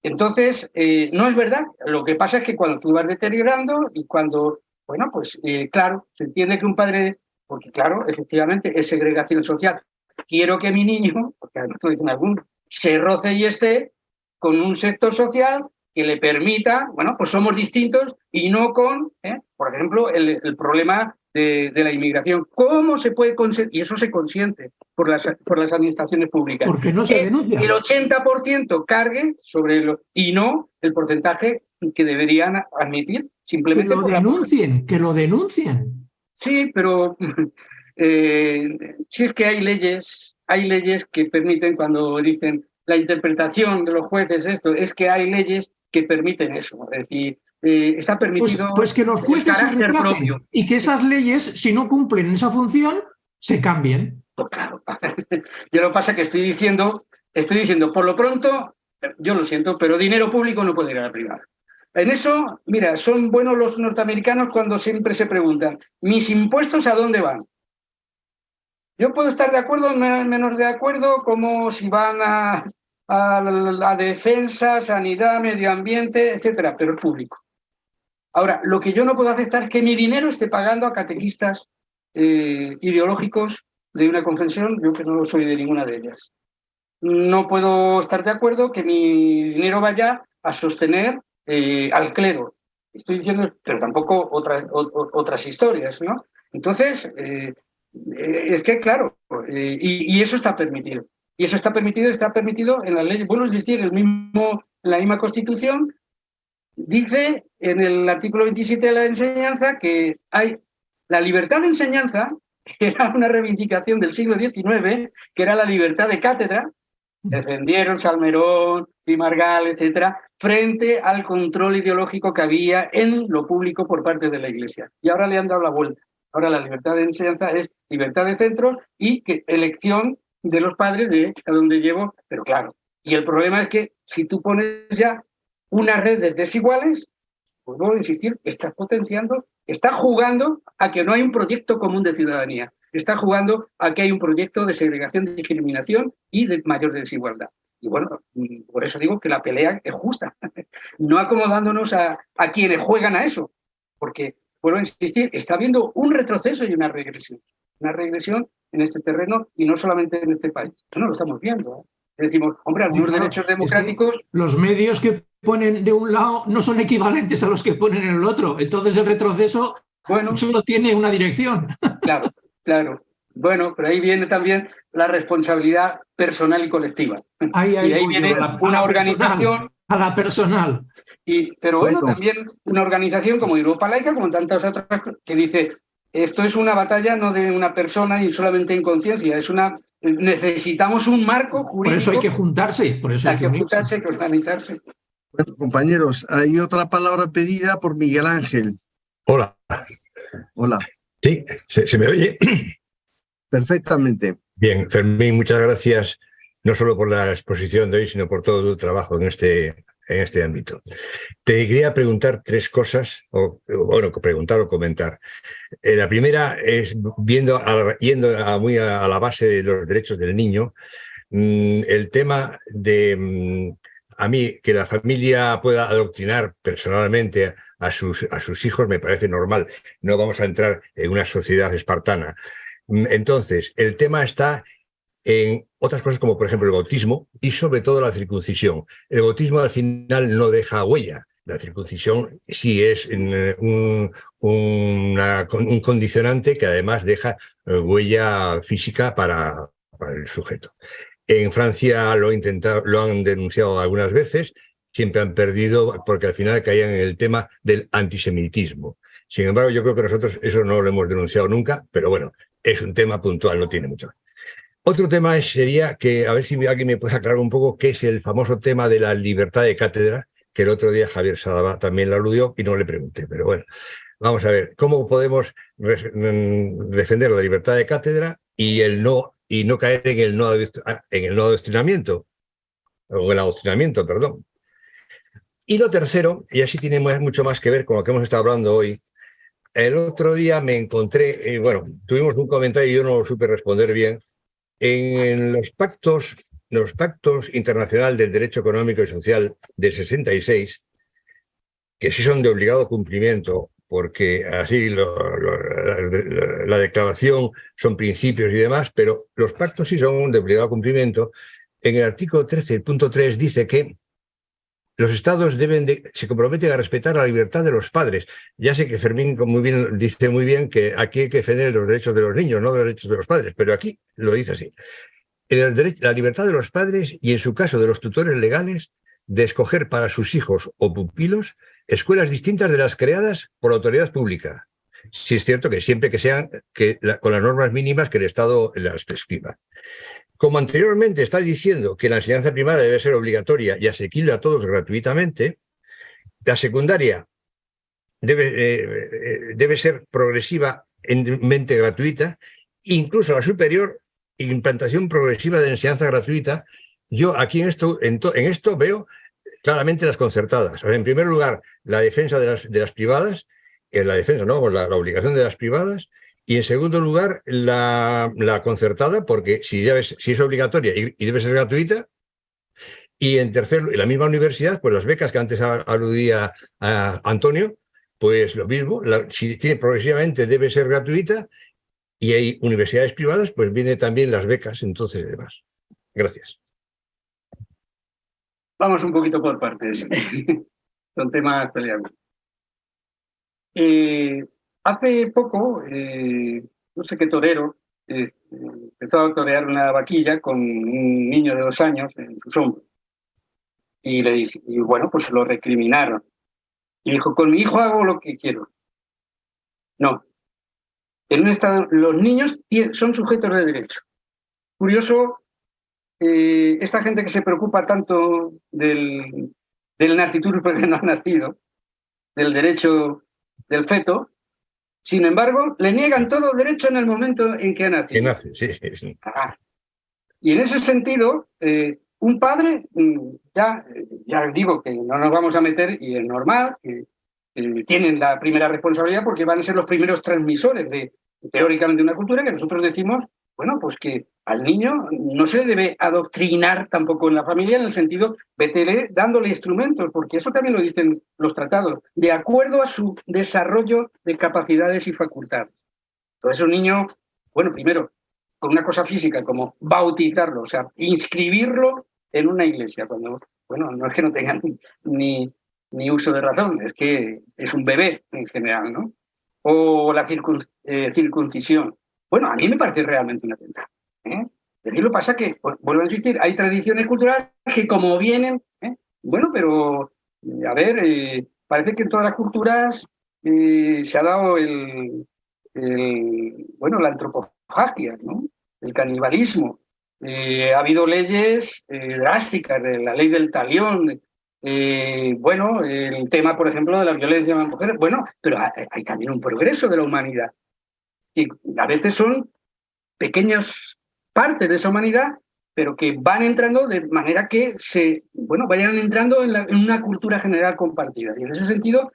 Entonces, eh, no es verdad. Lo que pasa es que cuando tú vas deteriorando y cuando, bueno, pues eh, claro, se entiende que un padre, porque claro, efectivamente es segregación social, quiero que mi niño, porque además dicen algún, se roce y esté con un sector social que le permita, bueno, pues somos distintos y no con, ¿eh? por ejemplo, el, problema de, la inmigración. ¿Cómo se puede conseguir? Y eso se consiente por las, por las administraciones públicas. Porque no se denuncia. El 80% cargue sobre lo, y no el porcentaje que deberían admitir simplemente. Que lo denuncien, que lo denuncien. Sí, pero eh, si es que hay leyes, hay leyes que permiten cuando dicen la interpretación de los jueces esto, es que hay leyes que permiten eso. Es decir, eh, está pues, permitido pues, que los jueces se propio. y que esas leyes, si no cumplen esa función, se cambien. Pues claro. [laughs] Yo lo que pasa es que estoy diciendo, estoy diciendo, por lo pronto, yo lo siento, pero dinero público no puede ir a la privada. En eso, mira, son buenos los norteamericanos cuando siempre se preguntan, ¿mis impuestos a dónde van? Yo puedo estar de acuerdo menos de acuerdo, como si van a, la defensa, sanidad, medio ambiente, etcétera, pero es público. Ahora, lo que yo no puedo aceptar es que mi dinero esté pagando a catequistas eh, ideológicos de una confesión, yo que no soy de ninguna de ellas. No puedo estar de acuerdo que mi dinero vaya a sostener eh, al clero. Estoy diciendo, pero tampoco otras, otras historias, ¿no? Entonces, eh, es que, claro, eh, y, eso está permitido. Y eso está permitido, está permitido en las leyes. Bueno, es decir, el mismo, la misma Constitución dice en el artículo 27 de la enseñanza que hay la libertad de enseñanza, que era una reivindicación del siglo XIX, que era la libertad de cátedra, defendieron Salmerón, Pimargal, etcétera, frente al control ideológico que había en lo público por parte de la Iglesia. Y ahora le han dado la vuelta. Ahora la libertad de enseñanza es libertad de centros y que elección de los padres de a dónde llevo, pero claro. Y el problema es que si tú pones ya unas redes desiguales, pues vuelvo a insistir, estás potenciando, estás jugando a que no hay un proyecto común de ciudadanía. Está jugando a que hay un proyecto de segregación, de discriminación y de mayor desigualdad. Y bueno, por eso digo que la pelea es justa, [laughs] no acomodándonos a, a quienes juegan a eso, porque vuelvo a insistir, está habiendo un retroceso y una regresión. Una regresión en este terreno y no solamente en este país. Eso no lo estamos viendo. ¿eh? Decimos, hombre, algunos derechos democráticos... los medios que ponen de un lado no son equivalentes a los que ponen en el otro. Entonces el retroceso bueno, solo tiene una dirección. [laughs] Claro, claro. Bueno, pero ahí viene también la responsabilidad personal y colectiva. Ahí, y ahí viene una organización... a la personal pero bueno, también una organización como Europa Laica, como tantas otras, que dice, esto es una batalla no de una persona y solamente en conciencia, es una necesitamos un marco jurídico. Por eso hay que juntarse, por eso hay, que, juntarse, hay que organizarse. Bueno, compañeros, hay otra palabra pedida por Miguel Ángel. Hola. Hola. Sí, ¿se, me oye? [clears throat] Perfectamente. Bien, Fermín, muchas gracias, no solo por la exposición de hoy, sino por todo tu trabajo en este en este ámbito. Te quería preguntar tres cosas, o bueno, preguntar o comentar. Eh, la primera es, viendo yendo a, muy a, la base de los derechos del niño, mm, el tema de, mm, a mí, que la familia pueda adoctrinar personalmente a sus, a sus hijos me parece normal. No vamos a entrar en una sociedad espartana. Mm, entonces, el tema está en otras cosas como por ejemplo el bautismo y sobre todo la circuncisión. El bautismo al final no deja huella. La circuncisión sí es eh, un, condicionante que además deja eh, huella física para, para el sujeto. En Francia lo, intentado, lo han denunciado algunas veces siempre han perdido porque al final caían en el tema del antisemitismo. Sin embargo, yo creo que nosotros eso no lo hemos denunciado nunca, pero bueno, es un tema puntual, no tiene mucho. Otro tema sería que, a ver si alguien me puede aclarar un poco qué es el famoso tema de la libertad de cátedra, que el otro día Javier Sadaba también la aludió y no le pregunté, pero bueno, vamos a ver, ¿cómo podemos mm, defender la libertad de cátedra y, el no, y no caer en el no, en el no adoctrinamiento? O el adoctrinamiento, perdón. Y lo tercero, y así tiene mucho más que ver con lo que hemos estado hablando hoy, el otro día me encontré, eh, bueno, tuvimos un comentario y yo no lo supe responder bien, en los pactos, los pactos internacionales del derecho económico y social de 66, que sí son de obligado cumplimiento, porque así la, declaración son principios y demás, pero los pactos sí son de obligado cumplimiento. En el artículo 13.3 dice que los estados deben de, se comprometen a respetar la libertad de los padres. Ya sé que Fermín dice muy bien que aquí hay que defender los derechos de los niños, no los derechos de los padres, pero aquí lo dice así. El derecho, la libertad de los padres y, en su caso, de los tutores legales, de escoger para sus hijos o pupilos escuelas distintas de las creadas por la autoridad pública. Si es cierto que siempre que sean con las normas mínimas que el Estado las prescriba. Como anteriormente está diciendo que la enseñanza primaria debe ser obligatoria y asequible a todos gratuitamente, la secundaria debe, eh, eh, debe ser progresivamente gratuita, incluso la superior, implantación progresiva de enseñanza gratuita. Yo aquí en esto, en, esto veo claramente las concertadas. en primer lugar, la defensa de las, de las privadas, en la defensa, ¿no? la obligación de las privadas, y en segundo lugar, la, concertada, porque si, es obligatoria y, debe ser gratuita. Y en tercer la misma universidad, pues las becas que antes aludía Antonio, pues lo mismo, si progresivamente debe ser gratuita y hay universidades privadas, pues viene también las becas, entonces demás. Gracias. Vamos un poquito por partes. [laughs] Son temas peleados. Eh, Hace poco, eh, no sé qué torero, empezó a torear una vaquilla con un niño de dos años en su hombros. Y, bueno, pues lo recriminaron. Y dijo, con mi hijo hago lo que quiero. No. En un estado, los niños son sujetos de derecho. Curioso, eh, esta gente que se preocupa tanto del, del nacitur porque no ha nacido, del derecho del feto, sin embargo, le niegan todo derecho en el momento en que ha nacido. Que nace, sí, sí. Y en ese sentido, eh, un padre, mm, ya, ya digo que no nos vamos a meter, y es normal, que, tienen la primera responsabilidad porque van a ser los primeros transmisores de, teóricamente, una cultura que nosotros decimos bueno, pues que al niño no se debe adoctrinar tampoco en la familia en el sentido, vétele dándole instrumentos, porque eso también lo dicen los tratados, de acuerdo a su desarrollo de capacidades y facultades. Entonces un niño, bueno, primero, con una cosa física como bautizarlo, o sea, inscribirlo en una iglesia, cuando, bueno, no es que no tengan ni, ni uso de razón, es que es un bebé en general, ¿no? O la eh, circuncisión. Bueno, a mí me parece realmente una tenta. ¿eh? Decirlo pasa que, pues, vuelvo a insistir, hay tradiciones culturales que como vienen, ¿eh? bueno, pero, a ver, eh, parece que en todas las culturas se ha dado el, bueno, la antropofagia, ¿no? el canibalismo. ha habido leyes drásticas, la ley del talión, bueno, el tema, por ejemplo, de la violencia de las mujeres, bueno, pero hay también un progreso de la humanidad que a veces son pequeñas partes de esa humanidad, pero que van entrando de manera que se, bueno, vayan entrando en, una cultura general compartida. Y en ese sentido,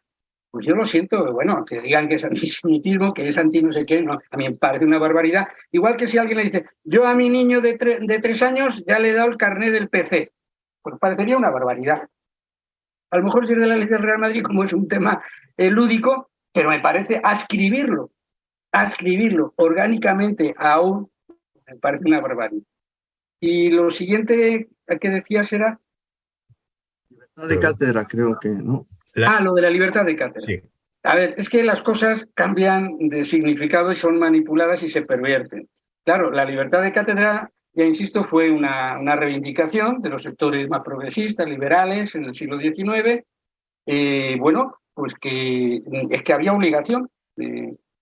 pues yo lo siento, bueno, que digan que es antisemitismo, que es anti no sé qué, no, a mí me parece una barbaridad. Igual que si alguien le dice, yo a mi niño de, de tres años ya le he dado el carnet del PC, pues parecería una barbaridad. A lo mejor si es de la ley del Real Madrid, como es un tema eh, lúdico, pero me parece ascribirlo escribirlo orgánicamente aún me parece una barbaridad. Y lo siguiente que decías era... Libertad de cátedra, creo que, ¿no? Ah, lo de la libertad de cátedra. Sí. A ver, es que las cosas cambian de significado y son manipuladas y se pervierten. Claro, la libertad de cátedra ya insisto, fue una, una reivindicación de los sectores más progresistas, liberales en el siglo XIX, eh, bueno, pues que es que había obligación.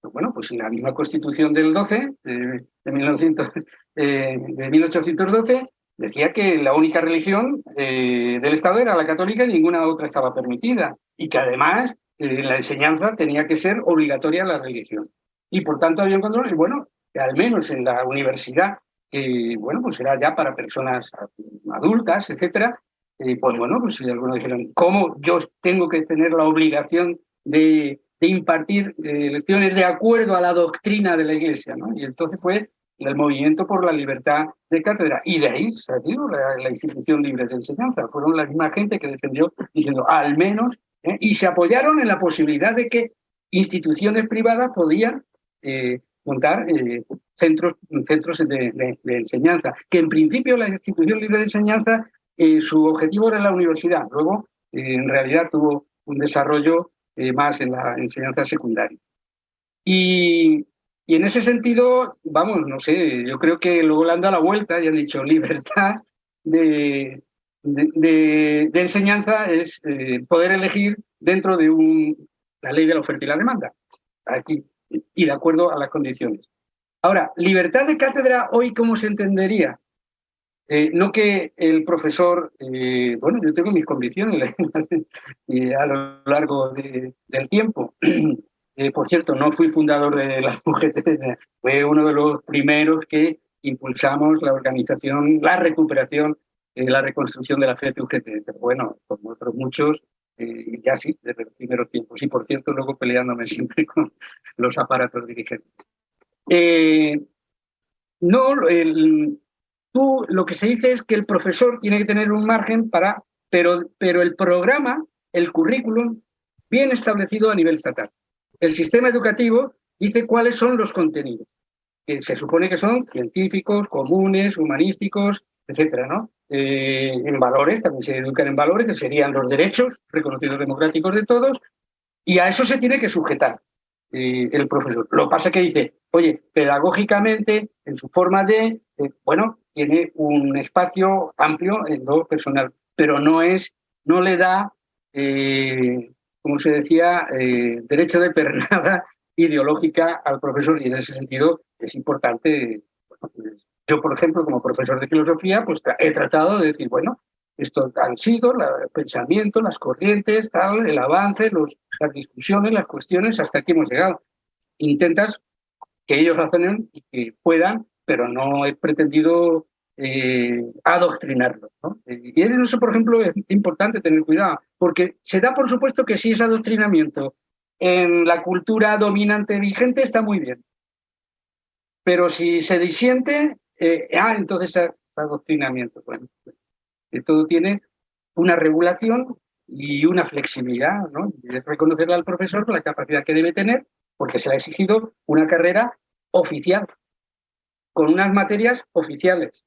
Bueno, pues en la misma Constitución del 12, de, 1900, de 1812, decía que la única religión eh, del Estado era la católica y ninguna otra estaba permitida. Y que además eh, la enseñanza tenía que ser obligatoria la religión. Y por tanto había un control, y bueno, al menos en la universidad, que bueno, pues era ya para personas adultas, etcétera, eh, pues bueno, pues si algunos dijeron, ¿cómo yo tengo que tener la obligación de, impartir lecciones de acuerdo a la doctrina de la Iglesia? ¿no? Y entonces fue el movimiento por la libertad de cátedra. Y de ahí salió la, la institución libre de enseñanza. Fueron la misma gente que defendió diciendo, al menos, ¿eh? y se apoyaron en la posibilidad de que instituciones privadas podían eh, montar eh, centros, centros de, enseñanza, que en principio la institución libre de enseñanza, su objetivo era la universidad, luego en realidad tuvo un desarrollo más en la enseñanza secundaria. Y, y en ese sentido, vamos, no sé, yo creo que luego le han dado la vuelta y han dicho [laughs] libertad de, de, enseñanza es eh, poder elegir dentro de un, la ley de la oferta y la demanda, aquí, y de acuerdo a las condiciones. Ahora, libertad de cátedra hoy, ¿cómo se entendería? Eh, no que el profesor, eh, bueno, yo tengo mis condiciones [laughs] a lo largo del tiempo, [clears throat] eh, por cierto, no fui fundador de la [laughs] UGT, fue uno de los primeros que impulsamos la organización, la recuperación, la reconstrucción de la FED UGT. Bueno, como otros muchos, ya sí, desde los primeros tiempos. Y por cierto, luego peleándome [laughs] siempre con los aparatos dirigentes. no, el, tú lo que se dice es que el profesor tiene que tener un margen para, pero, pero el programa, el currículum, bien establecido a nivel estatal el sistema educativo dice cuáles son los contenidos, que se supone que son científicos, comunes, humanísticos, etcétera, ¿no? Eh, en valores, también se educan en valores, que serían los derechos reconocidos democráticos de todos, y a eso se tiene que sujetar eh, el profesor. Lo que pasa es que dice, oye, pedagógicamente, en su forma de, eh, bueno, tiene un espacio amplio en lo personal, pero no es, no le da como se decía, eh, derecho de pernada [laughs] ideológica al profesor y en ese sentido es importante. Pues, yo, por ejemplo, como profesor de filosofía, pues he tratado de decir, bueno, esto han sido el pensamiento, las corrientes, tal, el avance, los, las discusiones, las cuestiones, hasta aquí hemos llegado. Intentas que ellos razonen y que puedan, pero no he pretendido eh, adoctrinarlo. ¿no? Y eso, por ejemplo, es importante tener cuidado, porque se da por supuesto que si es adoctrinamiento en la cultura dominante vigente está muy bien. Pero si se disiente, eh, ah, entonces es adoctrinamiento. Bueno, todo tiene una regulación y una flexibilidad, ¿no? Es reconocerle al profesor la capacidad que debe tener, porque se le ha exigido una carrera oficial, con unas materias oficiales.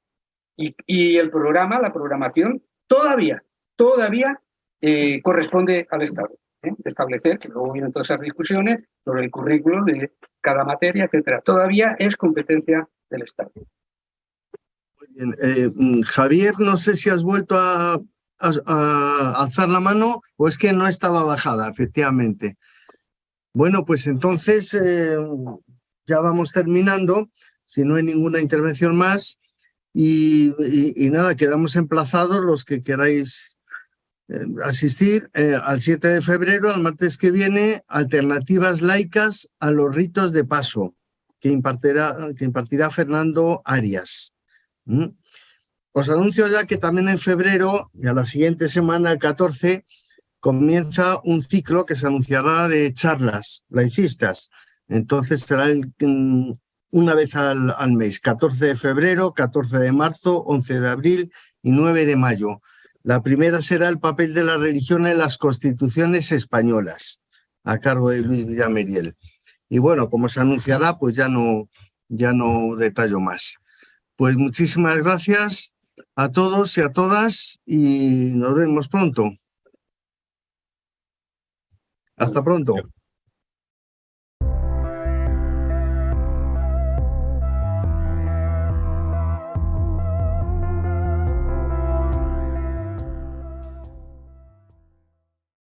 Y, el programa, la programación, todavía, todavía eh, corresponde al Estado. ¿eh? Establecer, que luego vienen todas esas discusiones sobre el currículo de cada materia, etcétera. Todavía es competencia del Estado. Muy bien. Eh, mm, Javier, no sé si has vuelto a, alzar la mano o es que no estaba bajada, efectivamente. Bueno, pues entonces ya vamos terminando. Si no hay ninguna intervención más, y, nada, quedamos emplazados los que queráis eh, asistir eh, al 7 de febrero, al martes que viene, alternativas laicas a los ritos de paso, que impartirá, que impartirá Fernando Arias. Os anuncio ya que también en febrero y a la siguiente semana, el 14, comienza un ciclo que se anunciará de charlas laicistas. Entonces será el, mm, una vez al, mes, 14 de febrero, 14 de marzo, 11 de abril y 9 de mayo. La primera será el papel de la religión en las constituciones españolas, a cargo de Luis Villameriel. Y bueno, como se anunciará, pues ya no, ya no detallo más. Pues muchísimas gracias a todos y a todas y nos vemos pronto. Hasta pronto.